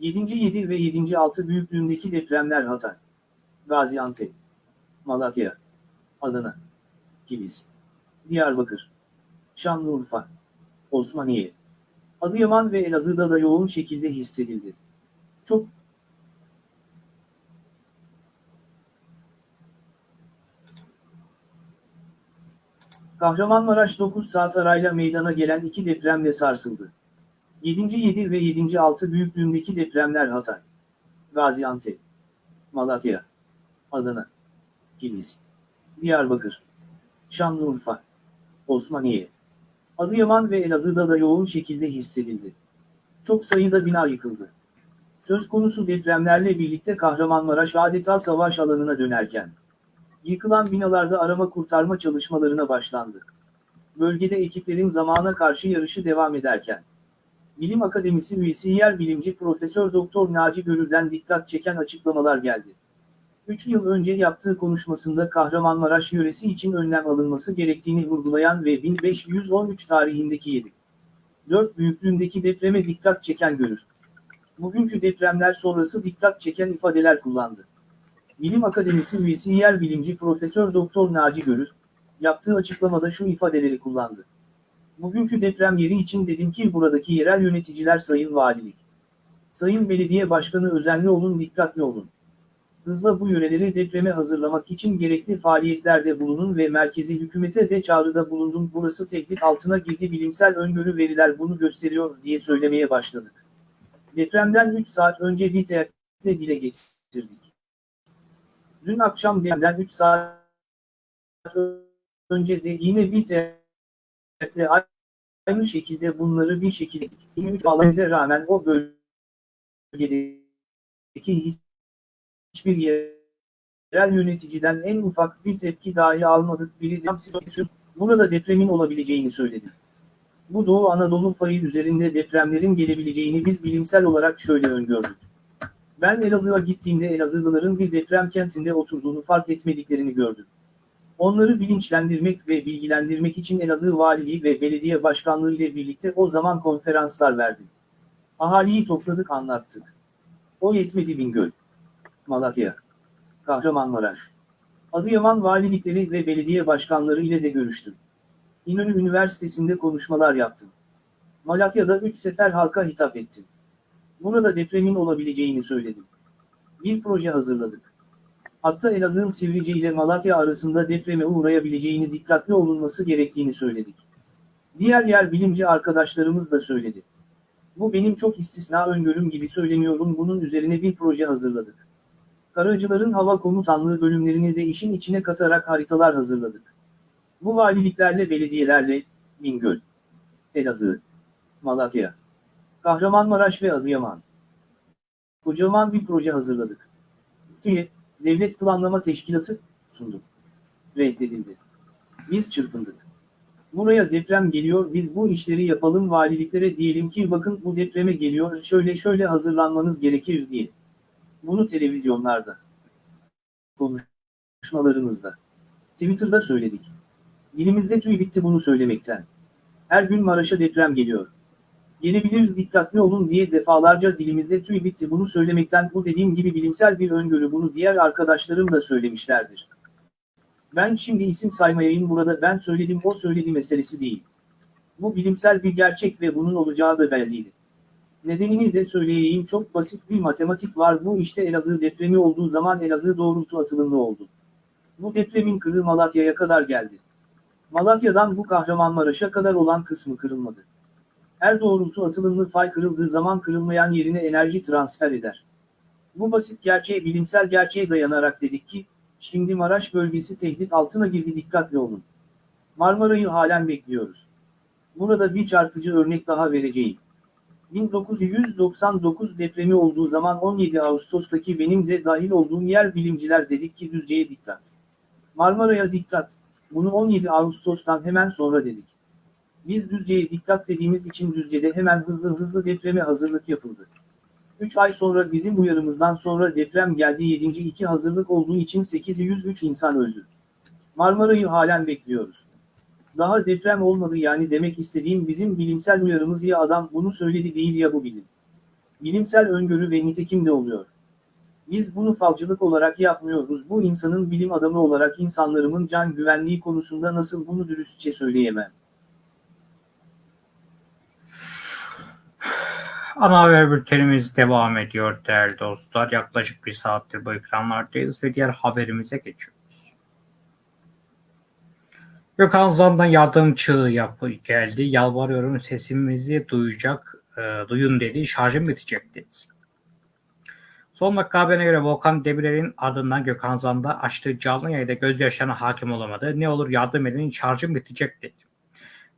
7. 7 ve 7. 6 büyüklüğündeki depremler Hatay, Gaziantep, Malatya, Adana, Kilis, Diyarbakır, Şanlıurfa, Osmaniye, Adıyaman ve Elazığ'da da yoğun şekilde hissedildi. Çok Kahramanmaraş 9 saat arayla meydana gelen iki depremle sarsıldı. 7. 7 ve 7. 6 büyüklüğündeki depremler Hatay, Gaziantep, Malatya, Adana, Kilis, Diyarbakır, Şanlıurfa, Osmaniye, Adıyaman ve Elazığ'da da yoğun şekilde hissedildi. Çok sayıda bina yıkıldı. Söz konusu depremlerle birlikte Kahramanmaraş adeta savaş alanına dönerken, yıkılan binalarda arama kurtarma çalışmalarına başlandı. Bölgede ekiplerin zamana karşı yarışı devam ederken, Bilim Akademisi üyesi yer bilimci Profesör Doktor Naci Görür'den dikkat çeken açıklamalar geldi. 3 yıl önce yaptığı konuşmasında Kahramanmaraş yöresi için önlem alınması gerektiğini vurgulayan ve 1513 tarihindeki 7. 4 büyüklüğündeki depreme dikkat çeken Görür. Bugünkü depremler sonrası dikkat çeken ifadeler kullandı. Bilim Akademisi üyesi yer bilimci Profesör Doktor Naci Görür, yaptığı açıklamada şu ifadeleri kullandı. Bugünkü deprem yeri için dedim ki buradaki yerel yöneticiler Sayın Valilik, Sayın Belediye Başkanı özenli olun dikkatli olun. Hızla bu yöreleri depreme hazırlamak için gerekli faaliyetlerde bulunun ve merkezi hükümete de çağrıda bulundum. Burası tehdit altına girdi bilimsel öngörü veriler bunu gösteriyor diye söylemeye başladık. Depremden 3 saat önce bir teyakkütle dile getirdik. Dün akşam depremden 3 saat önce de yine bir teyakkütle aynı şekilde bunları bir şekilde 23 bağlamamıza rağmen o bölgedeki hiçbir yerel yöneticiden en ufak bir tepki dahi almadık. Biri de burada depremin olabileceğini söyledi. Bu Doğu Anadolu fayı üzerinde depremlerin gelebileceğini biz bilimsel olarak şöyle öngördük. Ben Elazığ'a gittiğimde Elazığlıların bir deprem kentinde oturduğunu fark etmediklerini gördüm. Onları bilinçlendirmek ve bilgilendirmek için Elazığ Valiliği ve Belediye Başkanlığı ile birlikte o zaman konferanslar verdim. Ahaliyi topladık anlattık. O yetmedi Bingöl. Malatya, Kahramanmaraş, Adıyaman valilikleri ve belediye başkanları ile de görüştüm. İnönü Üniversitesi'nde konuşmalar yaptım. Malatya'da üç sefer halka hitap ettim. Burada depremin olabileceğini söyledim. Bir proje hazırladık. Hatta Elazığ'ın Sivrice ile Malatya arasında depreme uğrayabileceğini dikkatli olunması gerektiğini söyledik. Diğer yer bilimci arkadaşlarımız da söyledi. Bu benim çok istisna öngörüm gibi söylemiyorum bunun üzerine bir proje hazırladık. Karacıların hava komutanlığı bölümlerini de işin içine katarak haritalar hazırladık. Bu valiliklerle belediyelerle, Bingöl, Elazığ, Malatya, Kahramanmaraş ve Adıyaman. Kocaman bir proje hazırladık. TÜİ, Devlet Planlama Teşkilatı, sunduk. Reddedildi. Biz çırpındık. Buraya deprem geliyor biz bu işleri yapalım valiliklere diyelim ki bakın bu depreme geliyor şöyle şöyle hazırlanmanız gerekir diye. Bunu televizyonlarda, konuşmalarımızda, Twitter'da söyledik. Dilimizde tüy bitti bunu söylemekten. Her gün Maraş'a deprem geliyor. Gelebilir dikkatli olun diye defalarca dilimizde tüy bitti bunu söylemekten bu dediğim gibi bilimsel bir öngörü bunu diğer arkadaşlarım da söylemişlerdir. Ben şimdi isim saymayayım burada ben söyledim o söyledi meselesi değil. Bu bilimsel bir gerçek ve bunun olacağı da belliydi. Nedenini de söyleyeyim çok basit bir matematik var bu işte Elazığ depremi olduğu zaman Elazığ doğrultu atılımlı oldu. Bu depremin kırığı Malatya'ya kadar geldi. Malatya'dan bu Kahramanmaraş'a kadar olan kısmı kırılmadı. Her doğrultu atılımlı fay kırıldığı zaman kırılmayan yerine enerji transfer eder. Bu basit gerçeğe bilimsel gerçeğe dayanarak dedik ki, şimdi Maraş bölgesi tehdit altına girdi dikkatli olun. Marmara'yı halen bekliyoruz. Burada bir çarpıcı örnek daha vereceğim. 1999 depremi olduğu zaman 17 Ağustos'taki benim de dahil olduğum yer bilimciler dedik ki Düzce'ye dikkat. Marmara'ya dikkat, bunu 17 Ağustos'tan hemen sonra dedik. Biz Düzce'ye dikkat dediğimiz için Düzce'de hemen hızlı hızlı depreme hazırlık yapıldı. 3 ay sonra bizim uyarımızdan sonra deprem geldi 7. 2 hazırlık olduğu için 803 insan öldü. Marmara'yı halen bekliyoruz. Daha deprem olmadı yani demek istediğim bizim bilimsel uyarımız ya adam bunu söyledi değil ya bu bilim. Bilimsel öngörü ve nitekim de oluyor. Biz bunu falcılık olarak yapmıyoruz. Bu insanın bilim adamı olarak insanlarımın can güvenliği konusunda nasıl bunu dürüstçe söyleyemem. Ana haber bültenimiz devam ediyor değerli dostlar. Yaklaşık bir saattir bu ekranlardayız ve diğer haberimize geçiyoruz. Gökhan Zan'dan yardım çığlığı yapı geldi. Yalvarıyorum sesimizi duyacak, e, duyun dedi. Şarjım bitecek dedi. Son dakika haberine göre Volkan Demirel'in ardından Gökhan Zan'da açtığı canlı yayında gözyaşlarına hakim olamadı. Ne olur yardım edin şarjım bitecek dedi.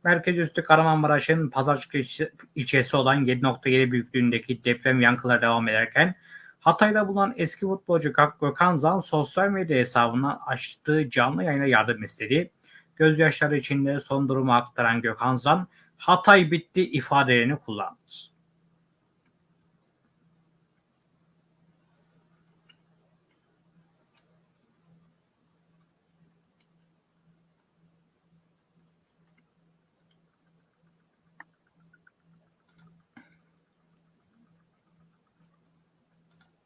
Merkez üstü Kahramanmaraş'ın Pazarcık ilçe- ilçesi olan 7.7 büyüklüğündeki deprem yankıları devam ederken Hatay'da bulunan eski futbolcu Gök- Gökhan Zan sosyal medya hesabından açtığı canlı yayına yardım istedi. Gözyaşları içinde son durumu aktaran Gökhan Zan, Hatay bitti ifadelerini kullandı. —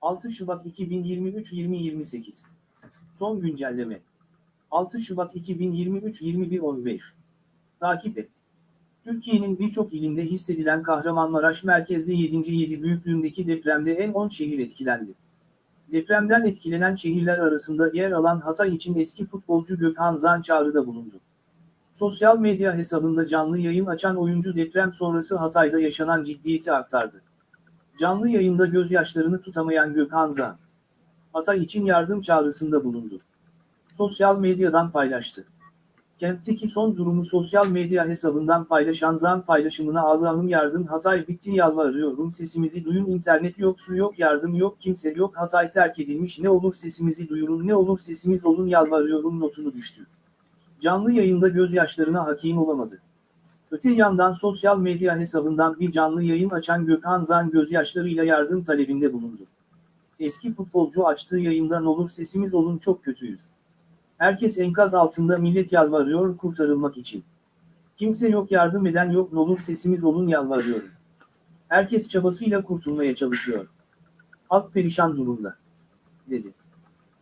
6 Şubat 2023-2028 Son güncelleme 6 Şubat 2023-2115 Takip et. Türkiye'nin birçok ilinde hissedilen Kahramanmaraş merkezli 7. 7 büyüklüğündeki depremde en 10 şehir etkilendi. Depremden etkilenen şehirler arasında yer alan Hatay için eski futbolcu Gökhan Zan çağrıda bulundu. Sosyal medya hesabında canlı yayın açan oyuncu deprem sonrası Hatay'da yaşanan ciddiyeti aktardı. Canlı yayında gözyaşlarını tutamayan Gökhan Zan, Hatay için yardım çağrısında bulundu. Sosyal medyadan paylaştı. Kentteki son durumu sosyal medya hesabından paylaşan Zan paylaşımına Allah'ım yardım Hatay bitti yalvarıyorum sesimizi duyun internet yok su yok yardım yok kimse yok Hatay terk edilmiş ne olur sesimizi duyurun ne olur sesimiz olun yalvarıyorum notunu düştü. Canlı yayında gözyaşlarına hakim olamadı. Öte yandan sosyal medya hesabından bir canlı yayın açan Gökhan Zan gözyaşlarıyla yardım talebinde bulundu. Eski futbolcu açtığı yayından olur sesimiz olun çok kötüyüz. Herkes enkaz altında millet yalvarıyor kurtarılmak için. Kimse yok yardım eden yok olur sesimiz olun yalvarıyorum. Herkes çabasıyla kurtulmaya çalışıyor. Halk perişan durumda. Dedi.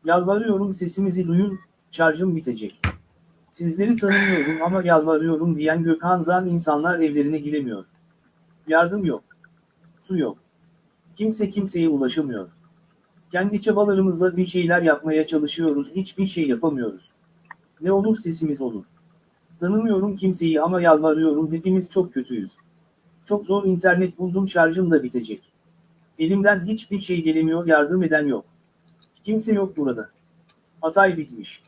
Yalvarıyorum sesimizi duyun, şarjım bitecek. Sizleri tanımıyorum ama yalvarıyorum diyen Gökhan Zan insanlar evlerine giremiyor. Yardım yok. Su yok. Kimse kimseye ulaşamıyor. Kendi çabalarımızla bir şeyler yapmaya çalışıyoruz, hiçbir şey yapamıyoruz. Ne olur sesimiz olun. Tanımıyorum kimseyi ama yalvarıyorum hepimiz çok kötüyüz. Çok zor internet buldum şarjım da bitecek. Elimden hiçbir şey gelemiyor yardım eden yok. Kimse yok burada. Hatay bitmiş.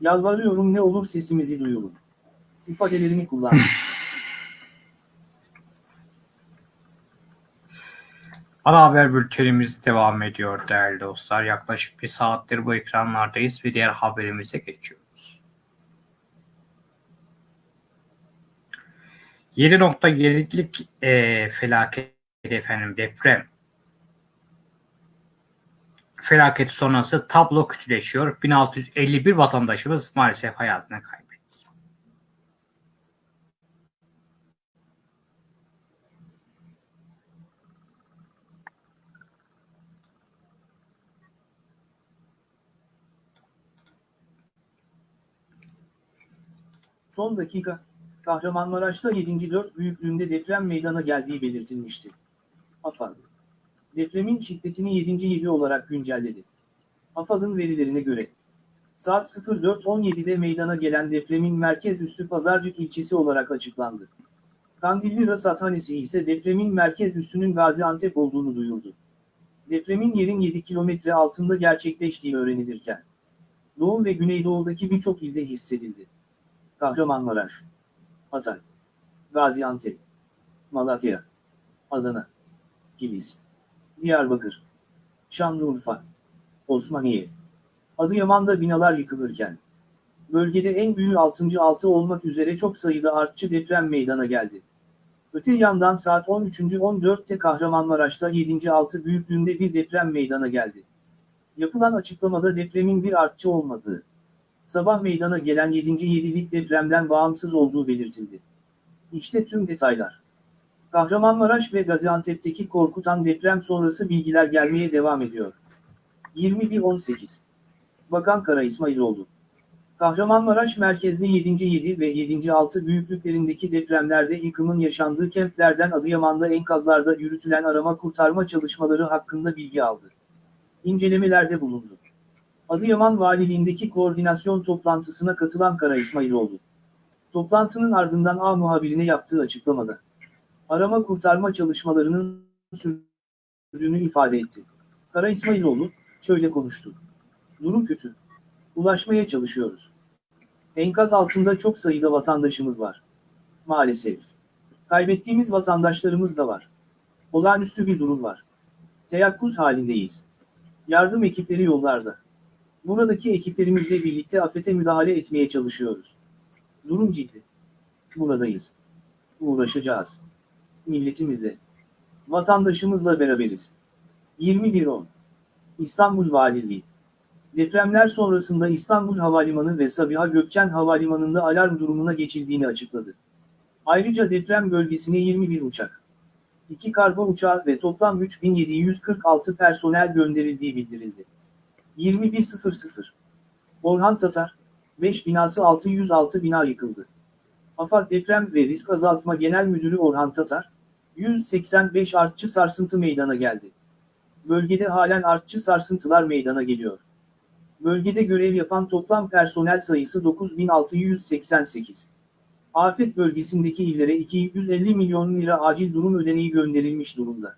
Yalvarıyorum ne olur sesimizi duyurun. İfadelerini kullan. Ana haber bültenimiz devam ediyor değerli dostlar. Yaklaşık bir saattir bu ekranlardayız ve diğer haberimize geçiyoruz. 7.7'lik e, felaket efendim deprem felaketi sonrası tablo kötüleşiyor. 1651 vatandaşımız maalesef hayatını kaybetti. Son dakika, Kahramanmaraş'ta 7. 4 büyüklüğünde deprem meydana geldiği belirtilmişti. AFAD. Depremin şiddetini 7. 7 olarak güncelledi. AFAD'ın verilerine göre, saat 04.17'de meydana gelen depremin merkez üssü Pazarcık ilçesi olarak açıklandı. Kandilli Rasathanesi ise depremin merkez üssünün Gaziantep olduğunu duyurdu. Depremin yerin 7 kilometre altında gerçekleştiği öğrenilirken, Doğu ve Güneydoğu'daki birçok ilde hissedildi. Kahramanmaraş, Hatay, Gaziantep, Malatya, Adana, Kilis, Diyarbakır, Şanlıurfa, Osmaniye, Adıyaman'da binalar yıkılırken, bölgede en büyüğü 6. 6 olmak üzere çok sayıda artçı deprem meydana geldi. Öte yandan saat 13.14'te Kahramanmaraş'ta 7. 6 büyüklüğünde bir deprem meydana geldi. Yapılan açıklamada depremin bir artçı olmadığı, sabah meydana gelen 7. 7'lik depremden bağımsız olduğu belirtildi. İşte tüm detaylar. Kahramanmaraş ve Gaziantep'teki korkutan deprem sonrası bilgiler gelmeye devam ediyor. 21.18 Bakan Kara İsmailoğlu Kahramanmaraş merkezli 7. 7 ve 7. 6 büyüklüklerindeki depremlerde yıkımın yaşandığı kentlerden Adıyaman'da enkazlarda yürütülen arama kurtarma çalışmaları hakkında bilgi aldı. İncelemelerde bulundu. Adıyaman Valiliğindeki koordinasyon toplantısına katılan Kara İsmailoğlu. Toplantının ardından A muhabirine yaptığı açıklamada. Arama kurtarma çalışmalarının sürdüğünü ifade etti. Kara İsmailoğlu, şöyle konuştu. Durum kötü. Ulaşmaya çalışıyoruz. Enkaz altında çok sayıda vatandaşımız var. Maalesef. Kaybettiğimiz vatandaşlarımız da var. Olağanüstü bir durum var. Teyakkuz halindeyiz. Yardım ekipleri yollarda. Buradaki ekiplerimizle birlikte afete müdahale etmeye çalışıyoruz. Durum ciddi. Buradayız. Uğraşacağız. Milletimizle. Vatandaşımızla beraberiz. 21.10 İstanbul Valiliği Depremler sonrasında İstanbul Havalimanı ve Sabiha Gökçen Havalimanı'nda alarm durumuna geçildiğini açıkladı. Ayrıca deprem bölgesine 21 uçak, 2 kargo uçağı ve toplam 3746 personel gönderildiği bildirildi. 21.00 Orhan Tatar, 5 binası 606 bina yıkıldı. AFAD Deprem ve Risk Azaltma Genel Müdürü Orhan Tatar, 185 artçı sarsıntı meydana geldi. Bölgede halen artçı sarsıntılar meydana geliyor. Bölgede görev yapan toplam personel sayısı 9688. Afet bölgesindeki illere 250 milyon lira acil durum ödeneği gönderilmiş durumda.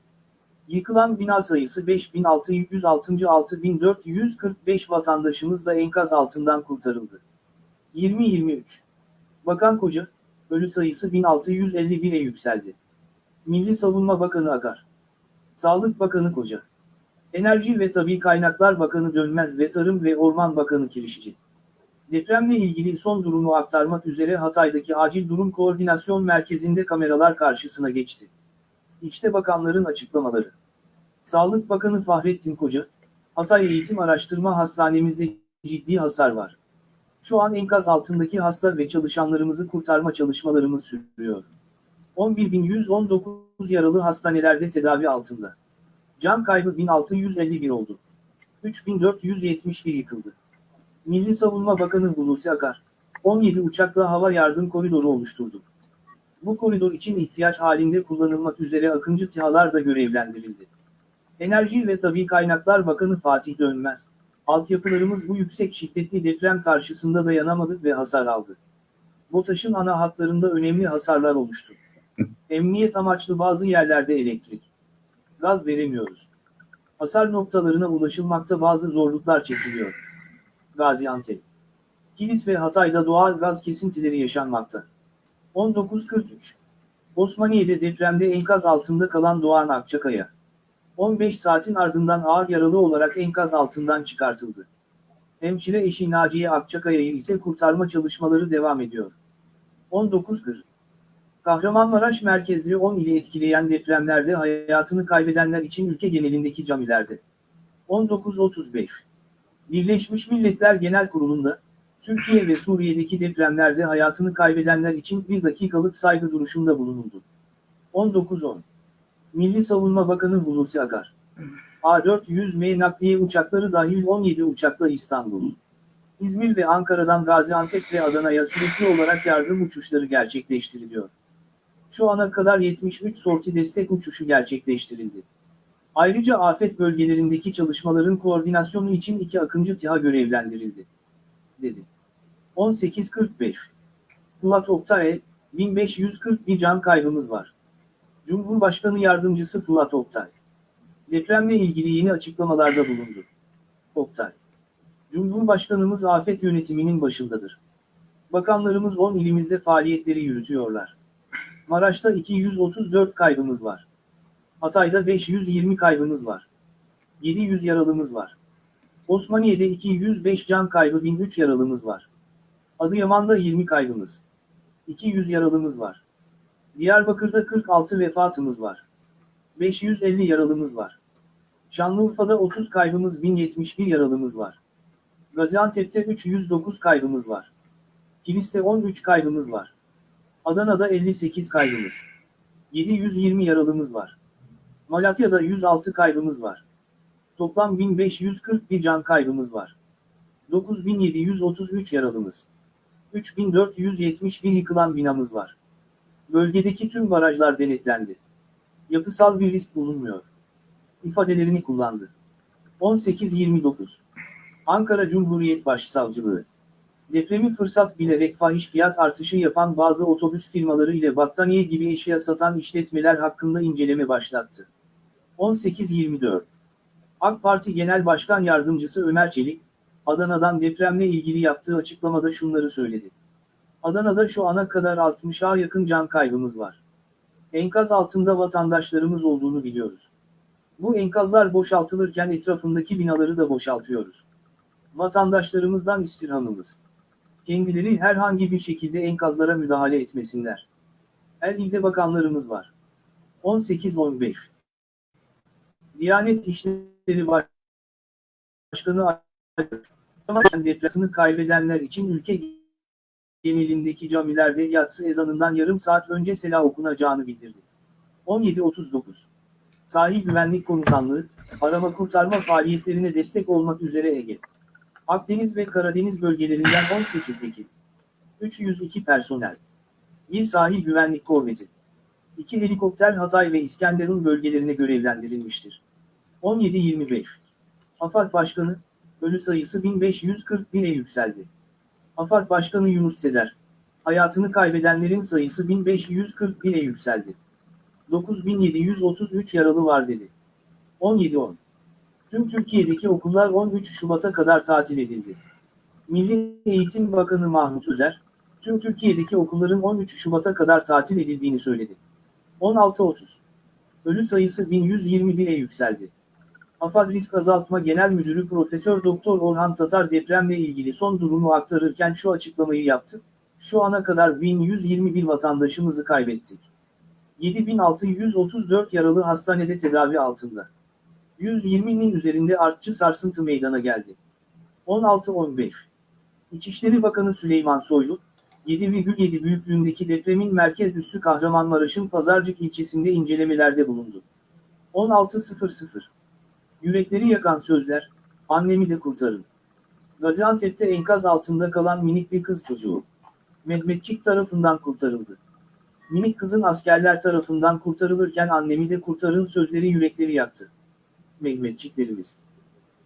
Yıkılan bina sayısı 5606 6445 vatandaşımız da enkaz altından kurtarıldı. 2023 Bakan Koca, ölü sayısı 1651'e yükseldi. Milli Savunma Bakanı Akar. Sağlık Bakanı Koca. Enerji ve Tabi Kaynaklar Bakanı Dönmez ve Tarım ve Orman Bakanı Kirişçi. Depremle ilgili son durumu aktarmak üzere Hatay'daki Acil Durum Koordinasyon Merkezi'nde kameralar karşısına geçti. İşte bakanların açıklamaları. Sağlık Bakanı Fahrettin Koca, Hatay Eğitim Araştırma Hastanemizde ciddi hasar var. Şu an enkaz altındaki hasta ve çalışanlarımızı kurtarma çalışmalarımız sürüyor. 11.119 yaralı hastanelerde tedavi altında. Can kaybı 1651 oldu. 3471 yıkıldı. Milli Savunma Bakanı Hulusi Akar, 17 uçakla hava yardım koridoru oluşturdu. Bu koridor için ihtiyaç halinde kullanılmak üzere Akıncı TİHA'lar da görevlendirildi. Enerji ve Tabi Kaynaklar Bakanı Fatih Dönmez, altyapılarımız bu yüksek şiddetli deprem karşısında dayanamadı ve hasar aldı. BOTAŞ'ın ana hatlarında önemli hasarlar oluştu. Emniyet amaçlı bazı yerlerde elektrik, gaz veremiyoruz. Hasar noktalarına ulaşılmakta bazı zorluklar çekiliyor. Gaziantep. Kilis ve Hatay'da doğal gaz kesintileri yaşanmakta. 19.43 Osmaniye'de depremde enkaz altında kalan Doğan Akçakaya. 15 saatin ardından ağır yaralı olarak enkaz altından çıkartıldı. Hemşire eşi Naciye Akçakaya'yı ise kurtarma çalışmaları devam ediyor. 19.40 Kahramanmaraş merkezli 10 ili etkileyen depremlerde hayatını kaybedenler için ülke genelindeki camilerde. 19.35 Birleşmiş Milletler Genel Kurulu'nda, Türkiye ve Suriye'deki depremlerde hayatını kaybedenler için bir dakikalık saygı duruşunda bulunuldu. 19.10 Milli Savunma Bakanı Hulusi Akar. A400M nakliye uçakları dahil 17 uçakla İstanbul, İzmir ve Ankara'dan Gaziantep ve Adana'ya sürekli olarak yardım uçuşları gerçekleştiriliyor. Şu ana kadar 73 sorti destek uçuşu gerçekleştirildi. Ayrıca afet bölgelerindeki çalışmaların koordinasyonu için iki Akıncı TİHA görevlendirildi. Dedi. 18.45 Fırat Oktay, 1541 can kaybımız var. Cumhurbaşkanı Yardımcısı Fırat Oktay. Depremle ilgili yeni açıklamalarda bulundu. Oktay. Cumhurbaşkanımız afet yönetiminin başındadır. Bakanlarımız 10 ilimizde faaliyetleri yürütüyorlar. Maraş'ta 234 kaybımız var. Hatay'da 520 kaybımız var. 700 yaralımız var. Osmaniye'de 205 can kaybı 1003 yaralımız var. Adıyaman'da 20 kaybımız. 200 yaralımız var. Diyarbakır'da 46 vefatımız var. 550 yaralımız var. Şanlıurfa'da 30 kaybımız 1071 yaralımız var. Gaziantep'te 309 kaybımız var. Kilis'te 13 kaybımız var. Adana'da 58 kaybımız. 720 yaralımız var. Malatya'da 106 kaybımız var. Toplam 1541 can kaybımız var. 9733 yaralımız. 3471 yıkılan binamız var. Bölgedeki tüm barajlar denetlendi. Yapısal bir risk bulunmuyor. İfadelerini kullandı. 18-29 Ankara Cumhuriyet Başsavcılığı Depremi fırsat bilerek fahiş fiyat artışı yapan bazı otobüs firmaları ile battaniye gibi eşya satan işletmeler hakkında inceleme başlattı. 18-24 AK Parti Genel Başkan Yardımcısı Ömer Çelik, Adana'dan depremle ilgili yaptığı açıklamada şunları söyledi. Adana'da şu ana kadar 60'a yakın can kaybımız var. Enkaz altında vatandaşlarımız olduğunu biliyoruz. Bu enkazlar boşaltılırken etrafındaki binaları da boşaltıyoruz. Vatandaşlarımızdan istirhamımız. Kendileri herhangi bir şekilde enkazlara müdahale etmesinler. Her ilde bakanlarımız var. 18-15 Diyanet İşleri Başkanı depremini kaybedenler için ülke genelindeki camilerde yatsı ezanından yarım saat önce sela okunacağını bildirdi. 17.39 Sahil Güvenlik Komutanlığı, arama kurtarma faaliyetlerine destek olmak üzere Ege, Akdeniz ve Karadeniz bölgelerinden 18'deki 302 personel, bir sahil güvenlik korveti, iki helikopter Hatay ve İskenderun bölgelerine görevlendirilmiştir. 17.25 AFAD Başkanı, ölü sayısı 1541'e yükseldi. AFAD Başkanı Yunus Sezer, hayatını kaybedenlerin sayısı 1541'e yükseldi. 9733 yaralı var dedi. 17.10 Tüm Türkiye'deki okullar 13 Şubat'a kadar tatil edildi. Milli Eğitim Bakanı Mahmut Özer, tüm Türkiye'deki okulların 13 Şubat'a kadar tatil edildiğini söyledi. 16.30 Ölü sayısı 1121'e yükseldi. AFAD Risk Azaltma Genel Müdürü Profesör Doktor Orhan Tatar depremle ilgili son durumu aktarırken şu açıklamayı yaptı. Şu ana kadar 1121 vatandaşımızı kaybettik. 7634 yaralı hastanede tedavi altında. 120'nin üzerinde artçı sarsıntı meydana geldi. 16-15 İçişleri Bakanı Süleyman Soylu, 7,7 büyüklüğündeki depremin merkez üssü Kahramanmaraş'ın Pazarcık ilçesinde incelemelerde bulundu. 16.00 Yürekleri yakan sözler, annemi de kurtarın. Gaziantep'te enkaz altında kalan minik bir kız çocuğu. Mehmetçik tarafından kurtarıldı. Minik kızın askerler tarafından kurtarılırken annemi de kurtarın sözleri yürekleri yaktı. Mehmetçiklerimiz.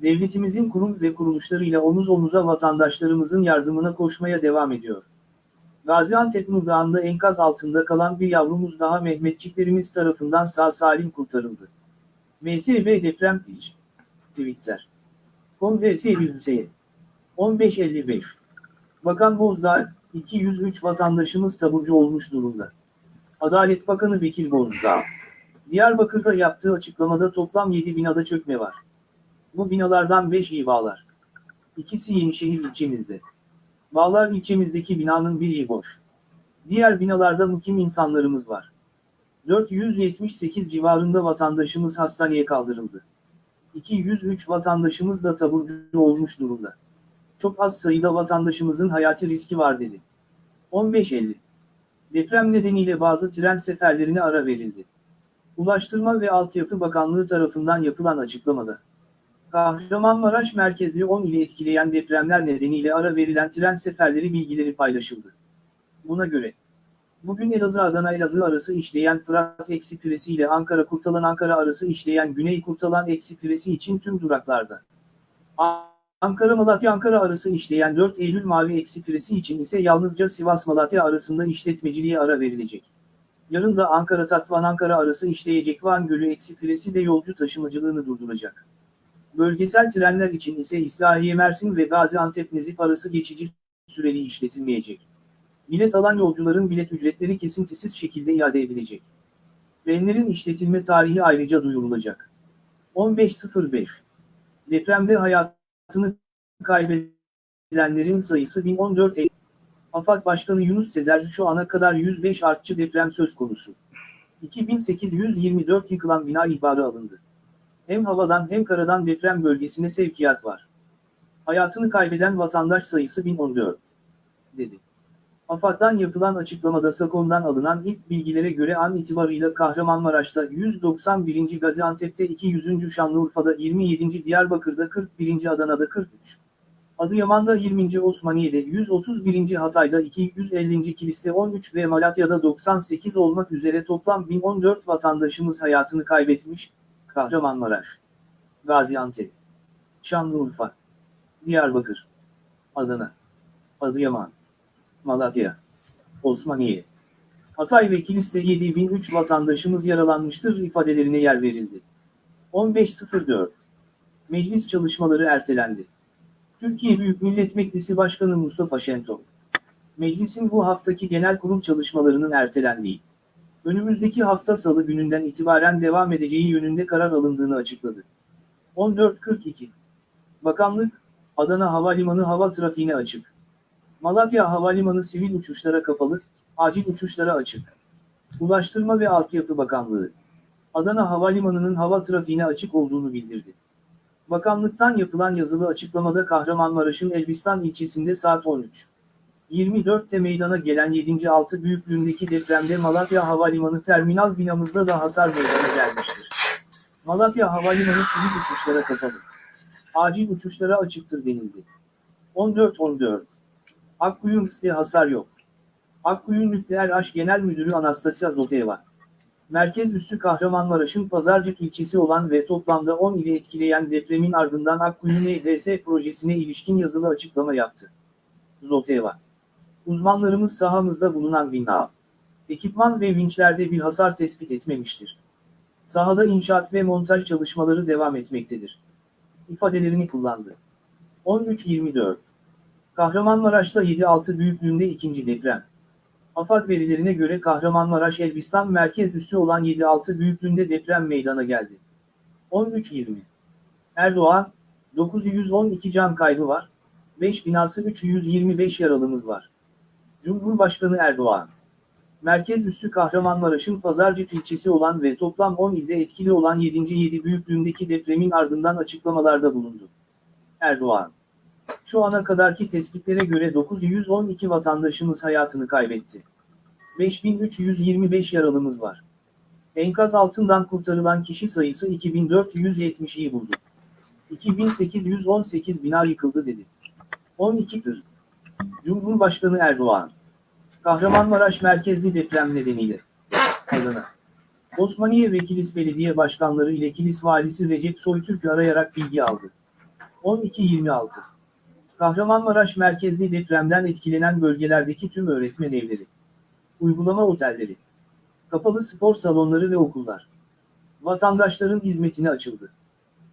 Devletimizin kurum ve kuruluşlarıyla omuz omuza vatandaşlarımızın yardımına koşmaya devam ediyor. Gaziantep Nurdağ'ında enkaz altında kalan bir yavrumuz daha Mehmetçiklerimiz tarafından sağ salim kurtarıldı. MSB deprem piç. Twitter. Kongresi Hüseyin. 1555. Bakan Bozdağ, 203 vatandaşımız taburcu olmuş durumda. Adalet Bakanı Bekir Bozdağ. Diyarbakır'da yaptığı açıklamada toplam 7 binada çökme var. Bu binalardan 5'i bağlar. İkisi Yenişehir ilçemizde. Bağlar ilçemizdeki binanın biri boş. Diğer binalarda mukim insanlarımız var. 478 civarında vatandaşımız hastaneye kaldırıldı. 203 vatandaşımız da taburcu olmuş durumda. Çok az sayıda vatandaşımızın hayati riski var dedi. 15.50 Deprem nedeniyle bazı tren seferlerine ara verildi. Ulaştırma ve Altyapı Bakanlığı tarafından yapılan açıklamada. Kahramanmaraş merkezli 10 ili etkileyen depremler nedeniyle ara verilen tren seferleri bilgileri paylaşıldı. Buna göre, bugün Elazığ-Adana-Elazığ arası işleyen Fırat Ekspresi ile Ankara-Kurtalan-Ankara arası işleyen Güney Kurtalan Ekspresi için tüm duraklarda. Ankara-Malatya-Ankara arası işleyen 4 Eylül Mavi Ekspresi için ise yalnızca Sivas-Malatya arasında işletmeciliğe ara verilecek. Yarın da Ankara-Tatvan-Ankara arası işleyecek Van Gölü Ekspresi de yolcu taşımacılığını durduracak. Bölgesel trenler için ise İslahiye Mersin ve Gaziantep Nezip arası geçici süreli işletilmeyecek. Bilet alan yolcuların bilet ücretleri kesintisiz şekilde iade edilecek. Trenlerin işletilme tarihi ayrıca duyurulacak. 15.05 Depremde hayatını kaybedenlerin sayısı 1014 Eylül. AFAD Başkanı Yunus Sezer şu ana kadar 105 artçı deprem söz konusu. 2824 yıkılan bina ihbarı alındı. Hem havadan hem karadan deprem bölgesine sevkiyat var. Hayatını kaybeden vatandaş sayısı 1014, dedi. AFAD'dan yapılan açıklamada SAKON'dan alınan ilk bilgilere göre an itibarıyla Kahramanmaraş'ta 191. Gaziantep'te 200. Şanlıurfa'da 27. Diyarbakır'da 41. Adana'da 43. Adıyaman'da 20. Osmaniye'de 131. Hatay'da 250. Kilis'te 13 ve Malatya'da 98 olmak üzere toplam 1014 vatandaşımız hayatını kaybetmiş, Kahramanmaraş, Gaziantep, Şanlıurfa, Diyarbakır, Adana, Adıyaman, Malatya, Osmaniye, Hatay ve Kilis'te 7003 vatandaşımız yaralanmıştır ifadelerine yer verildi. 15.04 Meclis çalışmaları ertelendi. Türkiye Büyük Millet Meclisi Başkanı Mustafa Şentop, Meclisin bu haftaki genel kurul çalışmalarının ertelendiği, önümüzdeki hafta salı gününden itibaren devam edeceği yönünde karar alındığını açıkladı. 14.42 Bakanlık, Adana Havalimanı hava trafiğine açık. Malatya Havalimanı sivil uçuşlara kapalı, acil uçuşlara açık. Ulaştırma ve Altyapı Bakanlığı, Adana Havalimanı'nın hava trafiğine açık olduğunu bildirdi. Bakanlıktan yapılan yazılı açıklamada Kahramanmaraş'ın Elbistan ilçesinde saat 13. 24'te meydana gelen 7.6 büyüklüğündeki depremde Malatya Havalimanı terminal binamızda da hasar meydana gelmiştir. Malatya Havalimanı sivil uçuşlara kapalı. Acil uçuşlara açıktır denildi. 14.14 Akkuyum'da hasar yok. Akkuyum Nükleer Aş Genel Müdürü Anastasia Zoteva. Merkez üssü Kahramanmaraş'ın Pazarcık ilçesi olan ve toplamda 10 ili etkileyen depremin ardından Akkuyum EDS projesine ilişkin yazılı açıklama yaptı. Zoteva. Uzmanlarımız sahamızda bulunan bina, ekipman ve vinçlerde bir hasar tespit etmemiştir. Sahada inşaat ve montaj çalışmaları devam etmektedir. ifadelerini kullandı. 13.24 Kahramanmaraş'ta 7.6 büyüklüğünde ikinci deprem. AFAD verilerine göre Kahramanmaraş Elbistan merkez üssü olan 7.6 büyüklüğünde deprem meydana geldi. 13.20 Erdoğan, 912 can kaybı var, 5 binası 325 yaralımız var. Cumhurbaşkanı Erdoğan, merkez üssü Kahramanmaraş'ın Pazarcık ilçesi olan ve toplam 10 ilde etkili olan 7. 7 büyüklüğündeki depremin ardından açıklamalarda bulundu. Erdoğan, şu ana kadarki tespitlere göre 912 vatandaşımız hayatını kaybetti. 5325 yaralımız var. Enkaz altından kurtarılan kişi sayısı 2470'i buldu. 2818 bina yıkıldı dedi. 12 kır. Cumhurbaşkanı Erdoğan. Kahramanmaraş merkezli deprem nedeniyle. Adana. Osmaniye ve Kilis Belediye Başkanları ile Kilis Valisi Recep Soytürk'ü arayarak bilgi aldı. 12.26 Kahramanmaraş merkezli depremden etkilenen bölgelerdeki tüm öğretmen evleri, uygulama otelleri, kapalı spor salonları ve okullar, vatandaşların hizmetine açıldı.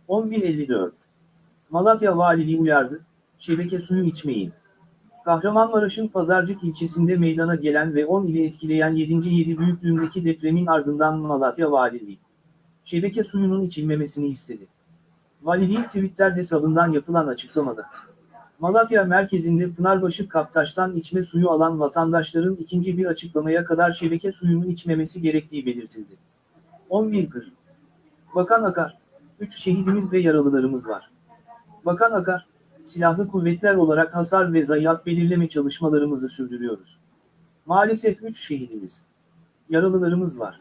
11.54 Malatya Valiliği uyardı, şebeke suyu içmeyin. Kahramanmaraş'ın Pazarcık ilçesinde meydana gelen ve 10 ili etkileyen 7. 7 büyüklüğündeki depremin ardından Malatya Valiliği, şebeke suyunun içilmemesini istedi. Valiliğin Twitter hesabından yapılan açıklamada, Malatya merkezinde Pınarbaşı Kaptaş'tan içme suyu alan vatandaşların ikinci bir açıklamaya kadar şebeke suyunu içmemesi gerektiği belirtildi. 11.40 Bakan Akar, 3 şehidimiz ve yaralılarımız var. Bakan Akar, silahlı kuvvetler olarak hasar ve zayiat belirleme çalışmalarımızı sürdürüyoruz. Maalesef 3 şehidimiz, yaralılarımız var.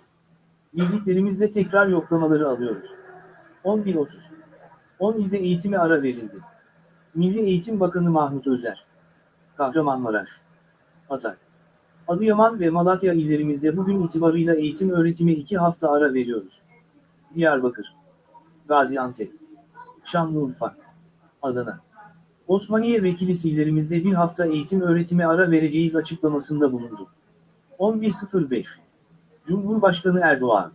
Birliklerimizle tekrar yoklamaları alıyoruz. 11.30 10 ilde eğitime ara verildi. Milli Eğitim Bakanı Mahmut Özer. Kahramanmaraş. Hatay. Adıyaman ve Malatya illerimizde bugün itibarıyla eğitim öğretime 2 hafta ara veriyoruz. Diyarbakır. Gaziantep. Şanlıurfa. Adana. Osmaniye ve Kilis illerimizde bir hafta eğitim öğretime ara vereceğiz açıklamasında bulundu. 11.05 Cumhurbaşkanı Erdoğan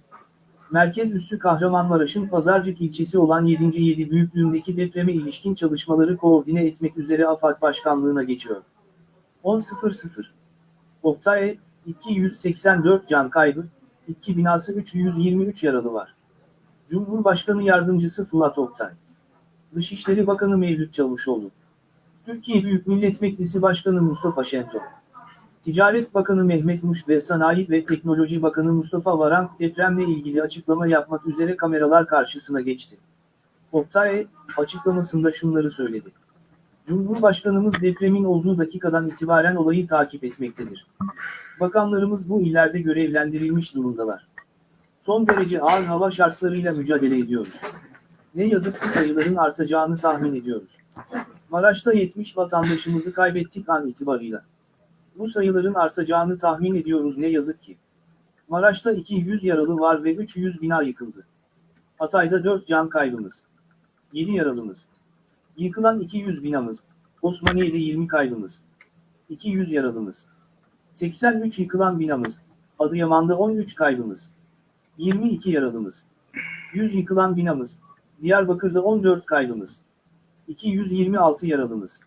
Merkez üssü Kahramanmaraş'ın Pazarcık ilçesi olan 7. 7 büyüklüğündeki depreme ilişkin çalışmaları koordine etmek üzere AFAD Başkanlığı'na geçiyor. 10.00 Oktay, 284 can kaybı, 2 binası 323 yaralı var. Cumhurbaşkanı Yardımcısı Fırat Oktay. Dışişleri Bakanı Mevlüt Çavuşoğlu. Türkiye Büyük Millet Meclisi Başkanı Mustafa Şentop. Ticaret Bakanı Mehmet Muş ve Sanayi ve Teknoloji Bakanı Mustafa Varank depremle ilgili açıklama yapmak üzere kameralar karşısına geçti. Oktay, açıklamasında şunları söyledi. Cumhurbaşkanımız depremin olduğu dakikadan itibaren olayı takip etmektedir. Bakanlarımız bu illerde görevlendirilmiş durumdalar. Son derece ağır hava şartlarıyla mücadele ediyoruz. Ne yazık ki sayıların artacağını tahmin ediyoruz. Maraş'ta 70 vatandaşımızı kaybettik an itibarıyla. Bu sayıların artacağını tahmin ediyoruz ne yazık ki. Maraş'ta 200 yaralı var ve 300 bina yıkıldı. Hatay'da 4 can kaybımız. 7 yaralımız. Yıkılan 200 binamız. Osmaniye'de 20 kaybımız. 200 yaralımız. 83 yıkılan binamız. Adıyaman'da 13 kaybımız. 22 yaralımız. 100 yıkılan binamız. Diyarbakır'da 14 kaybımız. 226 yaralımız.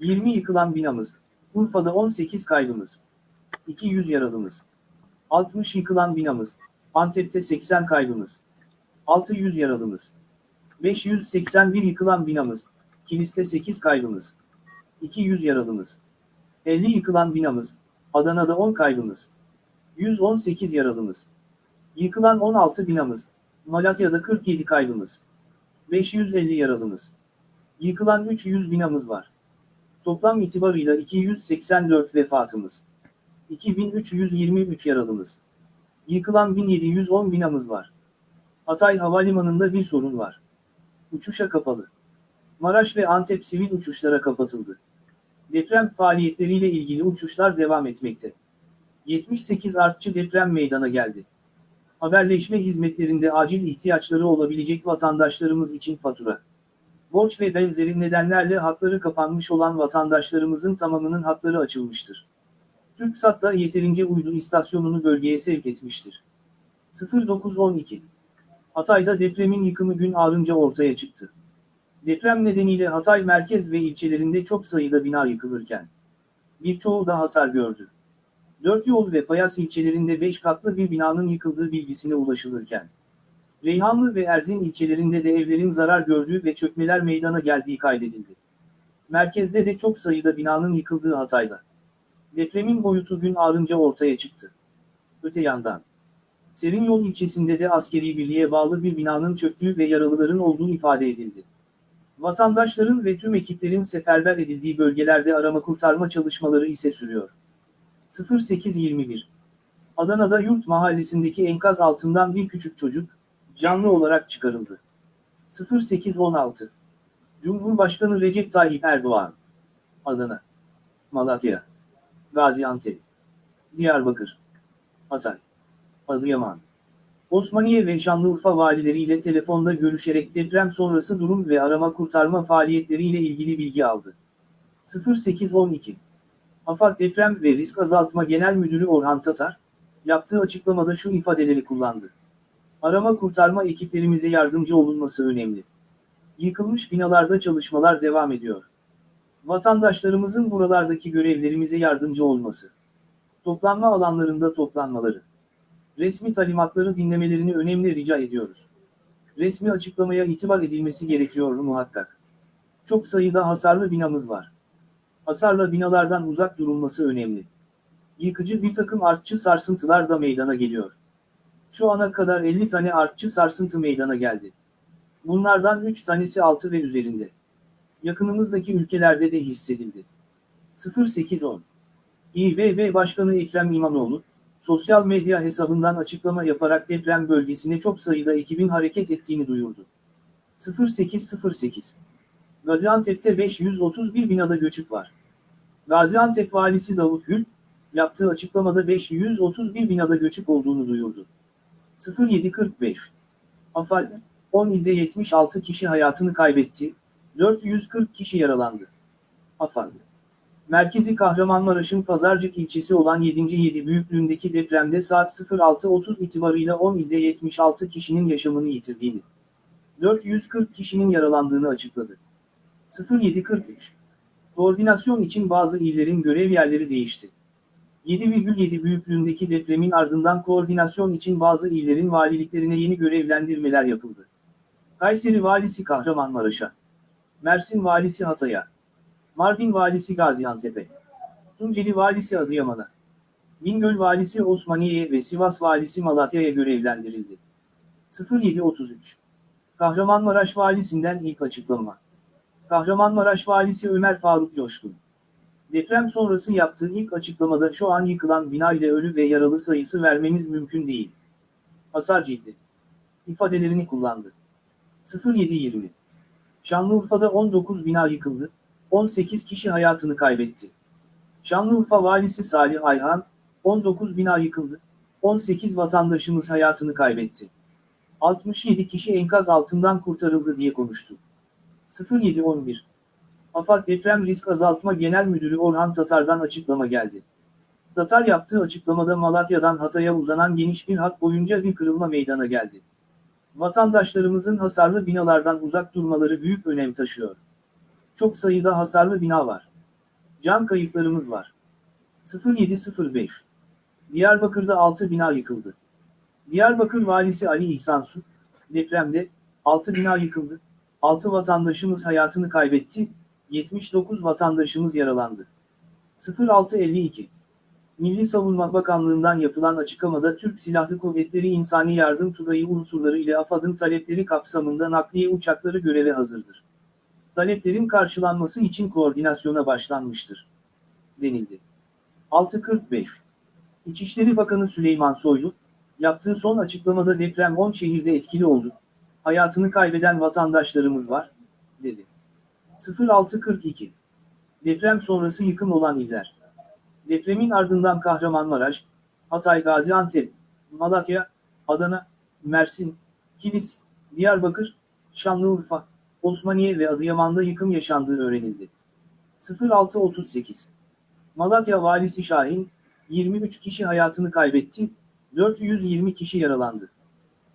20 yıkılan binamız. Urfa'da 18 kaybımız. 200 yaralımız. 60 yıkılan binamız. Antep'te 80 kaybımız. 600 yaralımız. 581 yıkılan binamız. Kilis'te 8 kaybımız. 200 yaralımız. 50 yıkılan binamız. Adana'da 10 kaybımız. 118 yaralımız. Yıkılan 16 binamız. Malatya'da 47 kaybımız. 550 yaralımız. Yıkılan 300 binamız var. Toplam itibarıyla 284 vefatımız. 2323 yaralımız. Yıkılan 1710 binamız var. Hatay Havalimanı'nda bir sorun var. Uçuşa kapalı. Maraş ve Antep sivil uçuşlara kapatıldı. Deprem faaliyetleriyle ilgili uçuşlar devam etmekte. 78 artçı deprem meydana geldi. Haberleşme hizmetlerinde acil ihtiyaçları olabilecek vatandaşlarımız için fatura. Borç ve benzeri nedenlerle hakları kapanmış olan vatandaşlarımızın tamamının hakları açılmıştır. TürkSat da yeterince uydu istasyonunu bölgeye sevk etmiştir. 0912 Hatay'da depremin yıkımı gün ağrınca ortaya çıktı. Deprem nedeniyle Hatay merkez ve ilçelerinde çok sayıda bina yıkılırken, birçoğu da hasar gördü. Dört yol ve Payas ilçelerinde 5 katlı bir binanın yıkıldığı bilgisine ulaşılırken, Reyhanlı ve Erzin ilçelerinde de evlerin zarar gördüğü ve çökmeler meydana geldiği kaydedildi. Merkezde de çok sayıda binanın yıkıldığı Hatay'da. Depremin boyutu gün ağrınca ortaya çıktı. Öte yandan, Serinyol ilçesinde de askeri birliğe bağlı bir binanın çöktüğü ve yaralıların olduğu ifade edildi. Vatandaşların ve tüm ekiplerin seferber edildiği bölgelerde arama kurtarma çalışmaları ise sürüyor. 0821 Adana'da Yurt Mahallesi'ndeki enkaz altından bir küçük çocuk, canlı olarak çıkarıldı. 0816 Cumhurbaşkanı Recep Tayyip Erdoğan Adana Malatya Gaziantep Diyarbakır Hatay Adıyaman Osmaniye ve Şanlıurfa valileriyle telefonda görüşerek deprem sonrası durum ve arama kurtarma faaliyetleriyle ilgili bilgi aldı. 0812 AFAD Deprem ve Risk Azaltma Genel Müdürü Orhan Tatar, yaptığı açıklamada şu ifadeleri kullandı. Arama kurtarma ekiplerimize yardımcı olunması önemli. Yıkılmış binalarda çalışmalar devam ediyor. Vatandaşlarımızın buralardaki görevlerimize yardımcı olması. Toplanma alanlarında toplanmaları. Resmi talimatları dinlemelerini önemli rica ediyoruz. Resmi açıklamaya itibar edilmesi gerekiyor muhakkak. Çok sayıda hasarlı binamız var. Hasarlı binalardan uzak durulması önemli. Yıkıcı bir takım artçı sarsıntılar da meydana geliyor. Şu ana kadar 50 tane artçı sarsıntı meydana geldi. Bunlardan 3 tanesi altı ve üzerinde. Yakınımızdaki ülkelerde de hissedildi. 0810 İBB Başkanı Ekrem İmamoğlu, sosyal medya hesabından açıklama yaparak deprem bölgesine çok sayıda ekibin hareket ettiğini duyurdu. 0808 Gaziantep'te 531 binada göçük var. Gaziantep Valisi Davut Gül, yaptığı açıklamada 531 binada göçük olduğunu duyurdu. 0745 AFAD, 10 ilde 76 kişi hayatını kaybetti, 440 kişi yaralandı. AFAD Merkezi Kahramanmaraş'ın Pazarcık ilçesi olan 7. büyüklüğündeki depremde saat 06.30 itibarıyla 10 ilde 76 kişinin yaşamını yitirdiğini, 440 kişinin yaralandığını açıkladı. 0743 Koordinasyon için bazı illerin görev yerleri değişti. 7,7 büyüklüğündeki depremin ardından koordinasyon için bazı illerin valiliklerine yeni görevlendirmeler yapıldı. Kayseri Valisi Kahramanmaraş'a, Mersin Valisi Hatay'a, Mardin Valisi Gaziantep'e, Tunceli Valisi Adıyaman'a, Bingöl Valisi Osmaniye'ye ve Sivas Valisi Malatya'ya görevlendirildi. 0733 Kahramanmaraş Valisinden ilk açıklama. Kahramanmaraş Valisi Ömer Faruk Coşkun. Deprem sonrası yaptığı ilk açıklamada şu an yıkılan bina ile ölü ve yaralı sayısı vermemiz mümkün değil. Hasar ciddi. ifadelerini kullandı. 0720 Şanlıurfa'da 19 bina yıkıldı, 18 kişi hayatını kaybetti. Şanlıurfa Valisi Salih Ayhan, 19 bina yıkıldı, 18 vatandaşımız hayatını kaybetti. 67 kişi enkaz altından kurtarıldı diye konuştu. 0711 AFAD Deprem Risk Azaltma Genel Müdürü Orhan Tatar'dan açıklama geldi. Tatar yaptığı açıklamada Malatya'dan Hatay'a uzanan geniş bir hat boyunca bir kırılma meydana geldi. Vatandaşlarımızın hasarlı binalardan uzak durmaları büyük önem taşıyor. Çok sayıda hasarlı bina var. Can kayıplarımız var. 0705 Diyarbakır'da 6 bina yıkıldı. Diyarbakır Valisi Ali İhsan Su, depremde 6 bina yıkıldı, 6 vatandaşımız hayatını kaybetti, 79 vatandaşımız yaralandı. 0652 Milli Savunma Bakanlığı'ndan yapılan açıklamada Türk Silahlı Kuvvetleri İnsani Yardım Tugayı unsurları ile AFAD'ın talepleri kapsamında nakliye uçakları göreve hazırdır. Taleplerin karşılanması için koordinasyona başlanmıştır. Denildi. 645 İçişleri Bakanı Süleyman Soylu, yaptığı son açıklamada deprem 10 şehirde etkili oldu. Hayatını kaybeden vatandaşlarımız var, dedi. 0642 Deprem sonrası yıkım olan iller. Depremin ardından Kahramanmaraş, Hatay Gaziantep, Malatya, Adana, Mersin, Kilis, Diyarbakır, Şanlıurfa, Osmaniye ve Adıyaman'da yıkım yaşandığı öğrenildi. 0638 Malatya Valisi Şahin, 23 kişi hayatını kaybetti, 420 kişi yaralandı.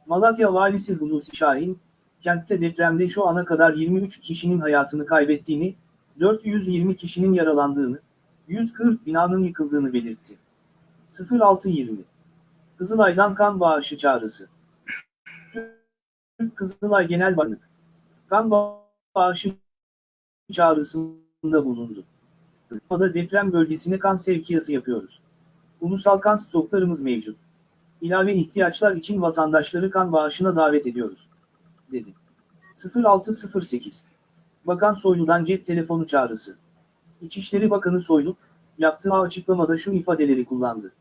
Malatya Valisi Hulusi Şahin, kentte depremde şu ana kadar 23 kişinin hayatını kaybettiğini, 420 kişinin yaralandığını, 140 binanın yıkıldığını belirtti. 0620 Kızılay'dan kan bağışı çağrısı. Türk Kızılay Genel Başkanı kan bağışı çağrısında bulundu. Kırkmada deprem bölgesine kan sevkiyatı yapıyoruz. Ulusal kan stoklarımız mevcut. İlave ihtiyaçlar için vatandaşları kan bağışına davet ediyoruz. Dedi. 0608 Bakan Soylu'dan cep telefonu çağrısı. İçişleri Bakanı Soylu, yaptığı açıklamada şu ifadeleri kullandı.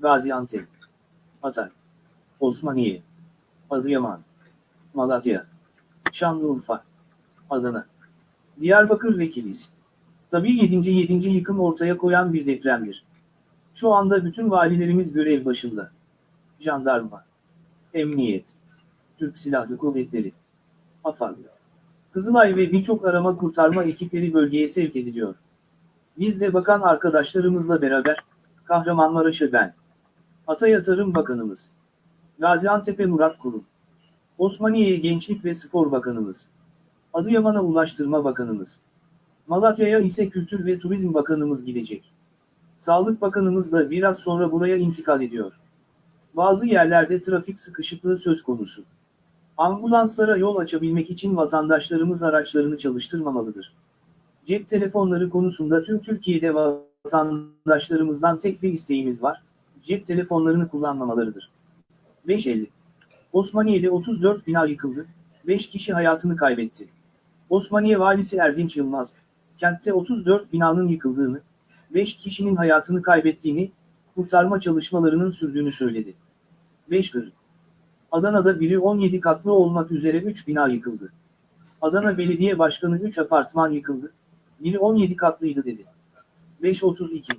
Gaziantep, Hatay, Osmaniye, Adıyaman, Malatya, Şanlıurfa, Adana, Diyarbakır ve Kilis. Tabii 7. 7. yıkım ortaya koyan bir depremdir. Şu anda bütün valilerimiz görev başında. Jandarma, Emniyet, Türk Silahlı Kuvvetleri, AFAD, Kızılay ve birçok arama kurtarma ekipleri bölgeye sevk ediliyor. Biz de bakan arkadaşlarımızla beraber, Kahramanmaraş'a ben, Hatay'a Tarım Bakanımız, Gaziantep'e Murat Kurum, Osmaniye'ye Gençlik ve Spor Bakanımız, Adıyaman'a Ulaştırma Bakanımız, Malatya'ya ise Kültür ve Turizm Bakanımız gidecek. Sağlık Bakanımız da biraz sonra buraya intikal ediyor. Bazı yerlerde trafik sıkışıklığı söz konusu. Ambulanslara yol açabilmek için vatandaşlarımız araçlarını çalıştırmamalıdır. Cep telefonları konusunda tüm Türkiye'de vatandaşlarımızdan tek bir isteğimiz var, cep telefonlarını kullanmamalarıdır. 550. Osmaniye'de 34 bina yıkıldı, 5 kişi hayatını kaybetti. Osmaniye Valisi Erdinç Yılmaz, kentte 34 binanın yıkıldığını, 5 kişinin hayatını kaybettiğini, kurtarma çalışmalarının sürdüğünü söyledi. 5 kırık. Adana'da biri 17 katlı olmak üzere 3 bina yıkıldı. Adana Belediye Başkanı 3 apartman yıkıldı, biri 17 katlıydı dedi. 532.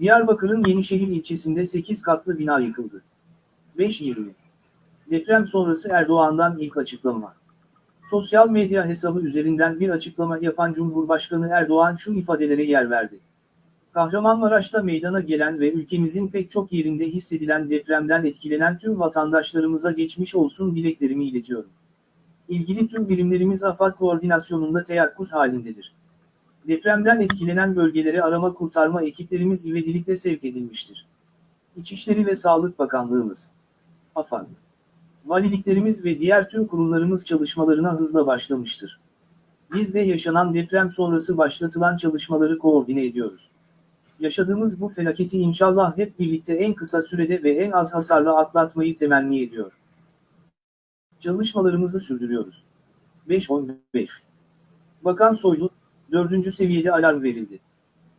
Diyarbakır'ın Yenişehir ilçesinde 8 katlı bina yıkıldı. 520. Deprem sonrası Erdoğan'dan ilk açıklama. Sosyal medya hesabı üzerinden bir açıklama yapan Cumhurbaşkanı Erdoğan şu ifadelere yer verdi. Kahramanmaraş'ta meydana gelen ve ülkemizin pek çok yerinde hissedilen depremden etkilenen tüm vatandaşlarımıza geçmiş olsun dileklerimi iletiyorum. İlgili tüm birimlerimiz AFAD koordinasyonunda teyakkuz halindedir. Depremden etkilenen bölgelere arama kurtarma ekiplerimiz ivedilikle sevk edilmiştir. İçişleri ve Sağlık Bakanlığımız, AFAD, valiliklerimiz ve diğer tüm kurumlarımız çalışmalarına hızla başlamıştır. Biz de yaşanan deprem sonrası başlatılan çalışmaları koordine ediyoruz. Yaşadığımız bu felaketi inşallah hep birlikte en kısa sürede ve en az hasarla atlatmayı temenni ediyor. Çalışmalarımızı sürdürüyoruz. 5-15 Bakan Soylu, 4. seviyede alarm verildi.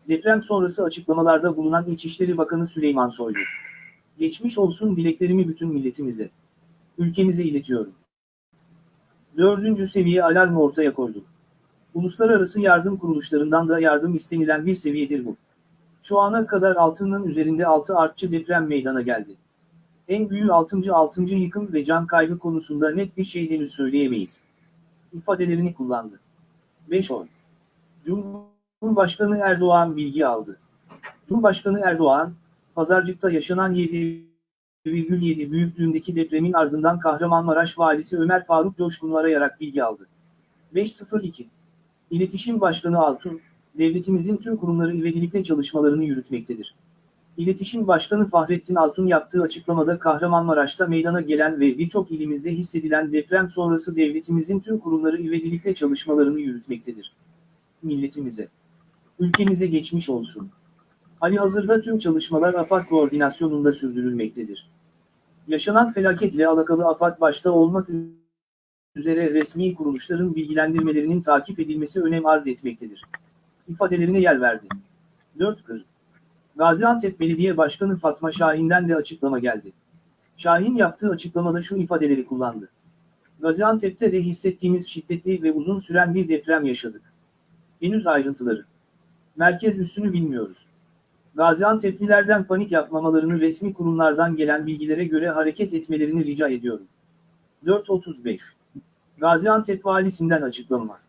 Deprem sonrası açıklamalarda bulunan İçişleri Bakanı Süleyman Soylu. Geçmiş olsun dileklerimi bütün milletimize, ülkemize iletiyorum. 4. seviye alarmı ortaya koyduk. Uluslararası yardım kuruluşlarından da yardım istenilen bir seviyedir bu. Şu ana kadar altının üzerinde 6 artçı deprem meydana geldi. En büyüğü 6. 6. yıkım ve can kaybı konusunda net bir şey henüz söyleyemeyiz. İfadelerini kullandı. 5 oy. Cumhurbaşkanı Erdoğan bilgi aldı. Cumhurbaşkanı Erdoğan, Pazarcık'ta yaşanan 7,7 büyüklüğündeki depremin ardından Kahramanmaraş Valisi Ömer Faruk Coşkun'u arayarak bilgi aldı. 502. İletişim Başkanı Altun, devletimizin tüm kurumları ivedilikle çalışmalarını yürütmektedir. İletişim Başkanı Fahrettin Altun yaptığı açıklamada Kahramanmaraş'ta meydana gelen ve birçok ilimizde hissedilen deprem sonrası devletimizin tüm kurumları ivedilikle çalışmalarını yürütmektedir. Milletimize, ülkemize geçmiş olsun. Ali hazırda tüm çalışmalar AFAD koordinasyonunda sürdürülmektedir. Yaşanan felaketle alakalı AFAD başta olmak üzere resmi kuruluşların bilgilendirmelerinin takip edilmesi önem arz etmektedir. İfadelerine yer verdi. 4 Kır. Gaziantep Belediye Başkanı Fatma Şahin'den de açıklama geldi. Şahin yaptığı açıklamada şu ifadeleri kullandı. Gaziantep'te de hissettiğimiz şiddetli ve uzun süren bir deprem yaşadık. Henüz ayrıntıları. Merkez üstünü bilmiyoruz. Gaziantep'lilerden panik yapmamalarını resmi kurumlardan gelen bilgilere göre hareket etmelerini rica ediyorum. 4.35 Gaziantep Valisinden açıklama.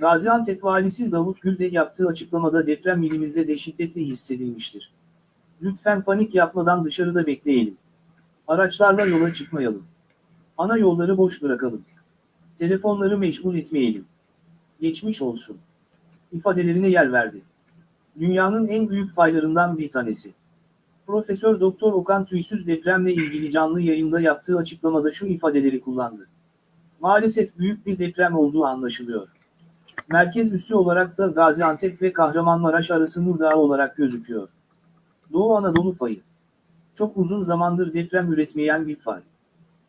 Gaziantep Valisi Davut Gül de yaptığı açıklamada deprem ilimizde de şiddetli hissedilmiştir. Lütfen panik yapmadan dışarıda bekleyelim. Araçlarla yola çıkmayalım. Ana yolları boş bırakalım. Telefonları meşgul etmeyelim. Geçmiş olsun. İfadelerine yer verdi. Dünyanın en büyük faylarından bir tanesi. Profesör Doktor Okan Tüysüz depremle ilgili canlı yayında yaptığı açıklamada şu ifadeleri kullandı. Maalesef büyük bir deprem olduğu anlaşılıyor. Merkez üssü olarak da Gaziantep ve Kahramanmaraş arası Nurdağ olarak gözüküyor. Doğu Anadolu fayı. Çok uzun zamandır deprem üretmeyen bir fay.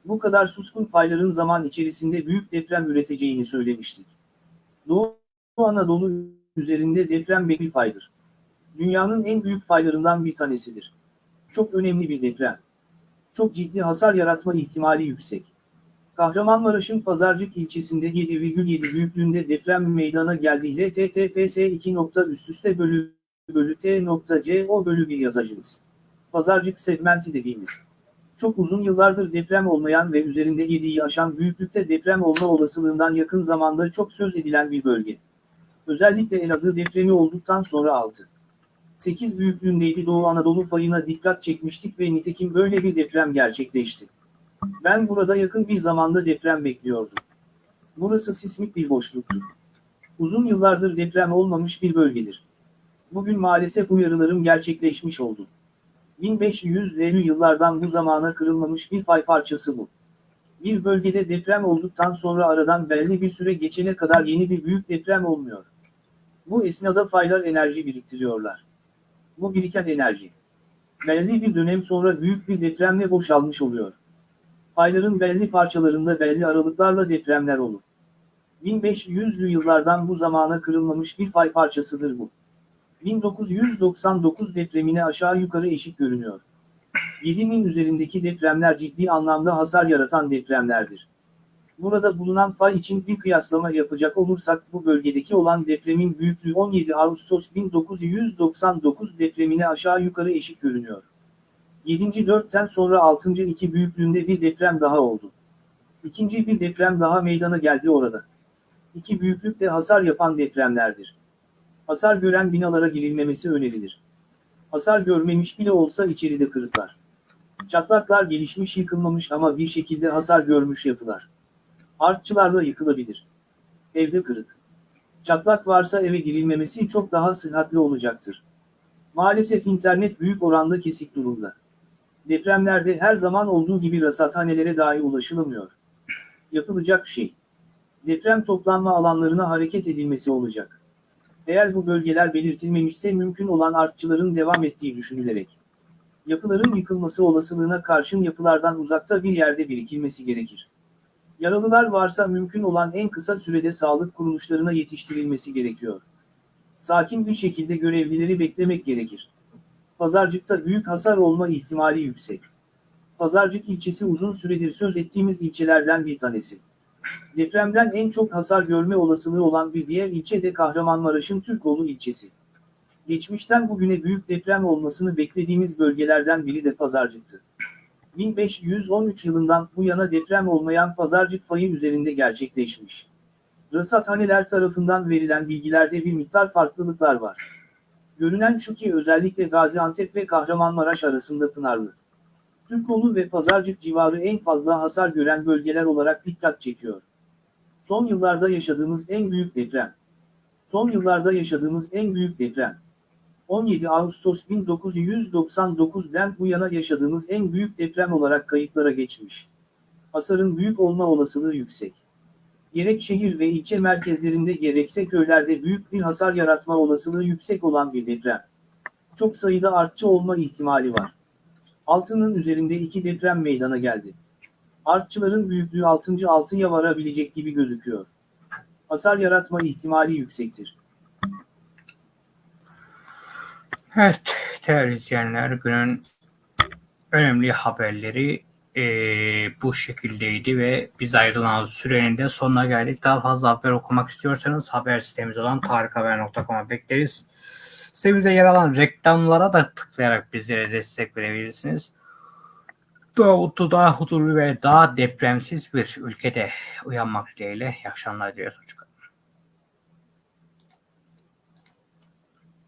Bu kadar suskun fayların zaman içerisinde büyük deprem üreteceğini söylemiştik. Doğu Anadolu üzerinde deprem bir faydır. Dünyanın en büyük faylarından bir tanesidir. Çok önemli bir deprem. Çok ciddi hasar yaratma ihtimali yüksek. Kahramanmaraş'ın Pazarcık ilçesinde 7,7 büyüklüğünde deprem meydana geldiğiyle https 2. üst üste bölü bölü t.co bölü bir yazacağız. Pazarcık segmenti dediğimiz. Çok uzun yıllardır deprem olmayan ve üzerinde 7'yi aşan büyüklükte deprem olma olasılığından yakın zamanda çok söz edilen bir bölge. Özellikle Elazığ depremi olduktan sonra 6. 8 büyüklüğündeydi Doğu Anadolu fayına dikkat çekmiştik ve nitekim böyle bir deprem gerçekleşti. Ben burada yakın bir zamanda deprem bekliyordum. Burası sismik bir boşluktur. Uzun yıllardır deprem olmamış bir bölgedir. Bugün maalesef uyarılarım gerçekleşmiş oldu. 1500'lü yıllardan bu zamana kırılmamış bir fay parçası bu. Bir bölgede deprem olduktan sonra aradan belli bir süre geçene kadar yeni bir büyük deprem olmuyor. Bu esnada faylar enerji biriktiriyorlar. Bu biriken enerji. Belli bir dönem sonra büyük bir depremle boşalmış oluyor. Fayların belli parçalarında belli aralıklarla depremler olur. 1500'lü yıllardan bu zamana kırılmamış bir fay parçasıdır bu. 1999 depremine aşağı yukarı eşit görünüyor. 7000 üzerindeki depremler ciddi anlamda hasar yaratan depremlerdir. Burada bulunan fay için bir kıyaslama yapacak olursak bu bölgedeki olan depremin büyüklüğü 17 Ağustos 1999 depremine aşağı yukarı eşit görünüyor. 7. 4'ten sonra 6. 2 büyüklüğünde bir deprem daha oldu. İkinci bir deprem daha meydana geldi orada. İki büyüklükte hasar yapan depremlerdir. Hasar gören binalara girilmemesi önerilir. Hasar görmemiş bile olsa içeride kırıklar. Çatlaklar gelişmiş yıkılmamış ama bir şekilde hasar görmüş yapılar. Artçılarla yıkılabilir. Evde kırık. Çatlak varsa eve girilmemesi çok daha sıhhatli olacaktır. Maalesef internet büyük oranda kesik durumda. Depremlerde her zaman olduğu gibi rasathanelere dahi ulaşılamıyor. Yapılacak şey. Deprem toplanma alanlarına hareket edilmesi olacak. Eğer bu bölgeler belirtilmemişse mümkün olan artçıların devam ettiği düşünülerek. Yapıların yıkılması olasılığına karşın yapılardan uzakta bir yerde birikilmesi gerekir. Yaralılar varsa mümkün olan en kısa sürede sağlık kuruluşlarına yetiştirilmesi gerekiyor. Sakin bir şekilde görevlileri beklemek gerekir. Pazarcıkta büyük hasar olma ihtimali yüksek. Pazarcık ilçesi uzun süredir söz ettiğimiz ilçelerden bir tanesi. Depremden en çok hasar görme olasılığı olan bir diğer ilçe de Kahramanmaraş'ın Türkoğlu ilçesi. Geçmişten bugüne büyük deprem olmasını beklediğimiz bölgelerden biri de Pazarcık'tı. 1513 yılından bu yana deprem olmayan Pazarcık fayı üzerinde gerçekleşmiş. Rasathaneler tarafından verilen bilgilerde bir miktar farklılıklar var. Görünen şu ki özellikle Gaziantep ve Kahramanmaraş arasında Pınarlı, Türkoğlu ve Pazarcık civarı en fazla hasar gören bölgeler olarak dikkat çekiyor. Son yıllarda yaşadığımız en büyük deprem. Son yıllarda yaşadığımız en büyük deprem. 17 Ağustos 1999'den bu yana yaşadığımız en büyük deprem olarak kayıtlara geçmiş. Hasarın büyük olma olasılığı yüksek. Gerek şehir ve ilçe merkezlerinde gerekse köylerde büyük bir hasar yaratma olasılığı yüksek olan bir deprem. Çok sayıda artçı olma ihtimali var. Altının üzerinde iki deprem meydana geldi. Artçıların büyüklüğü 6. 6'ya varabilecek gibi gözüküyor. Hasar yaratma ihtimali yüksektir. Evet değerli izleyenler günün önemli haberleri eee, bu şekildeydi ve biz ayrılan sürenin de sonuna geldik. Daha fazla haber okumak istiyorsanız haber sitemiz olan tarikhaber.com'a bekleriz. Sitemize yer alan reklamlara da tıklayarak bizlere destek verebilirsiniz. Daha mutlu, daha huzurlu ve daha depremsiz bir ülkede uyanmak dileğiyle. İyi akşamlar diliyoruz. Hoşçakalın.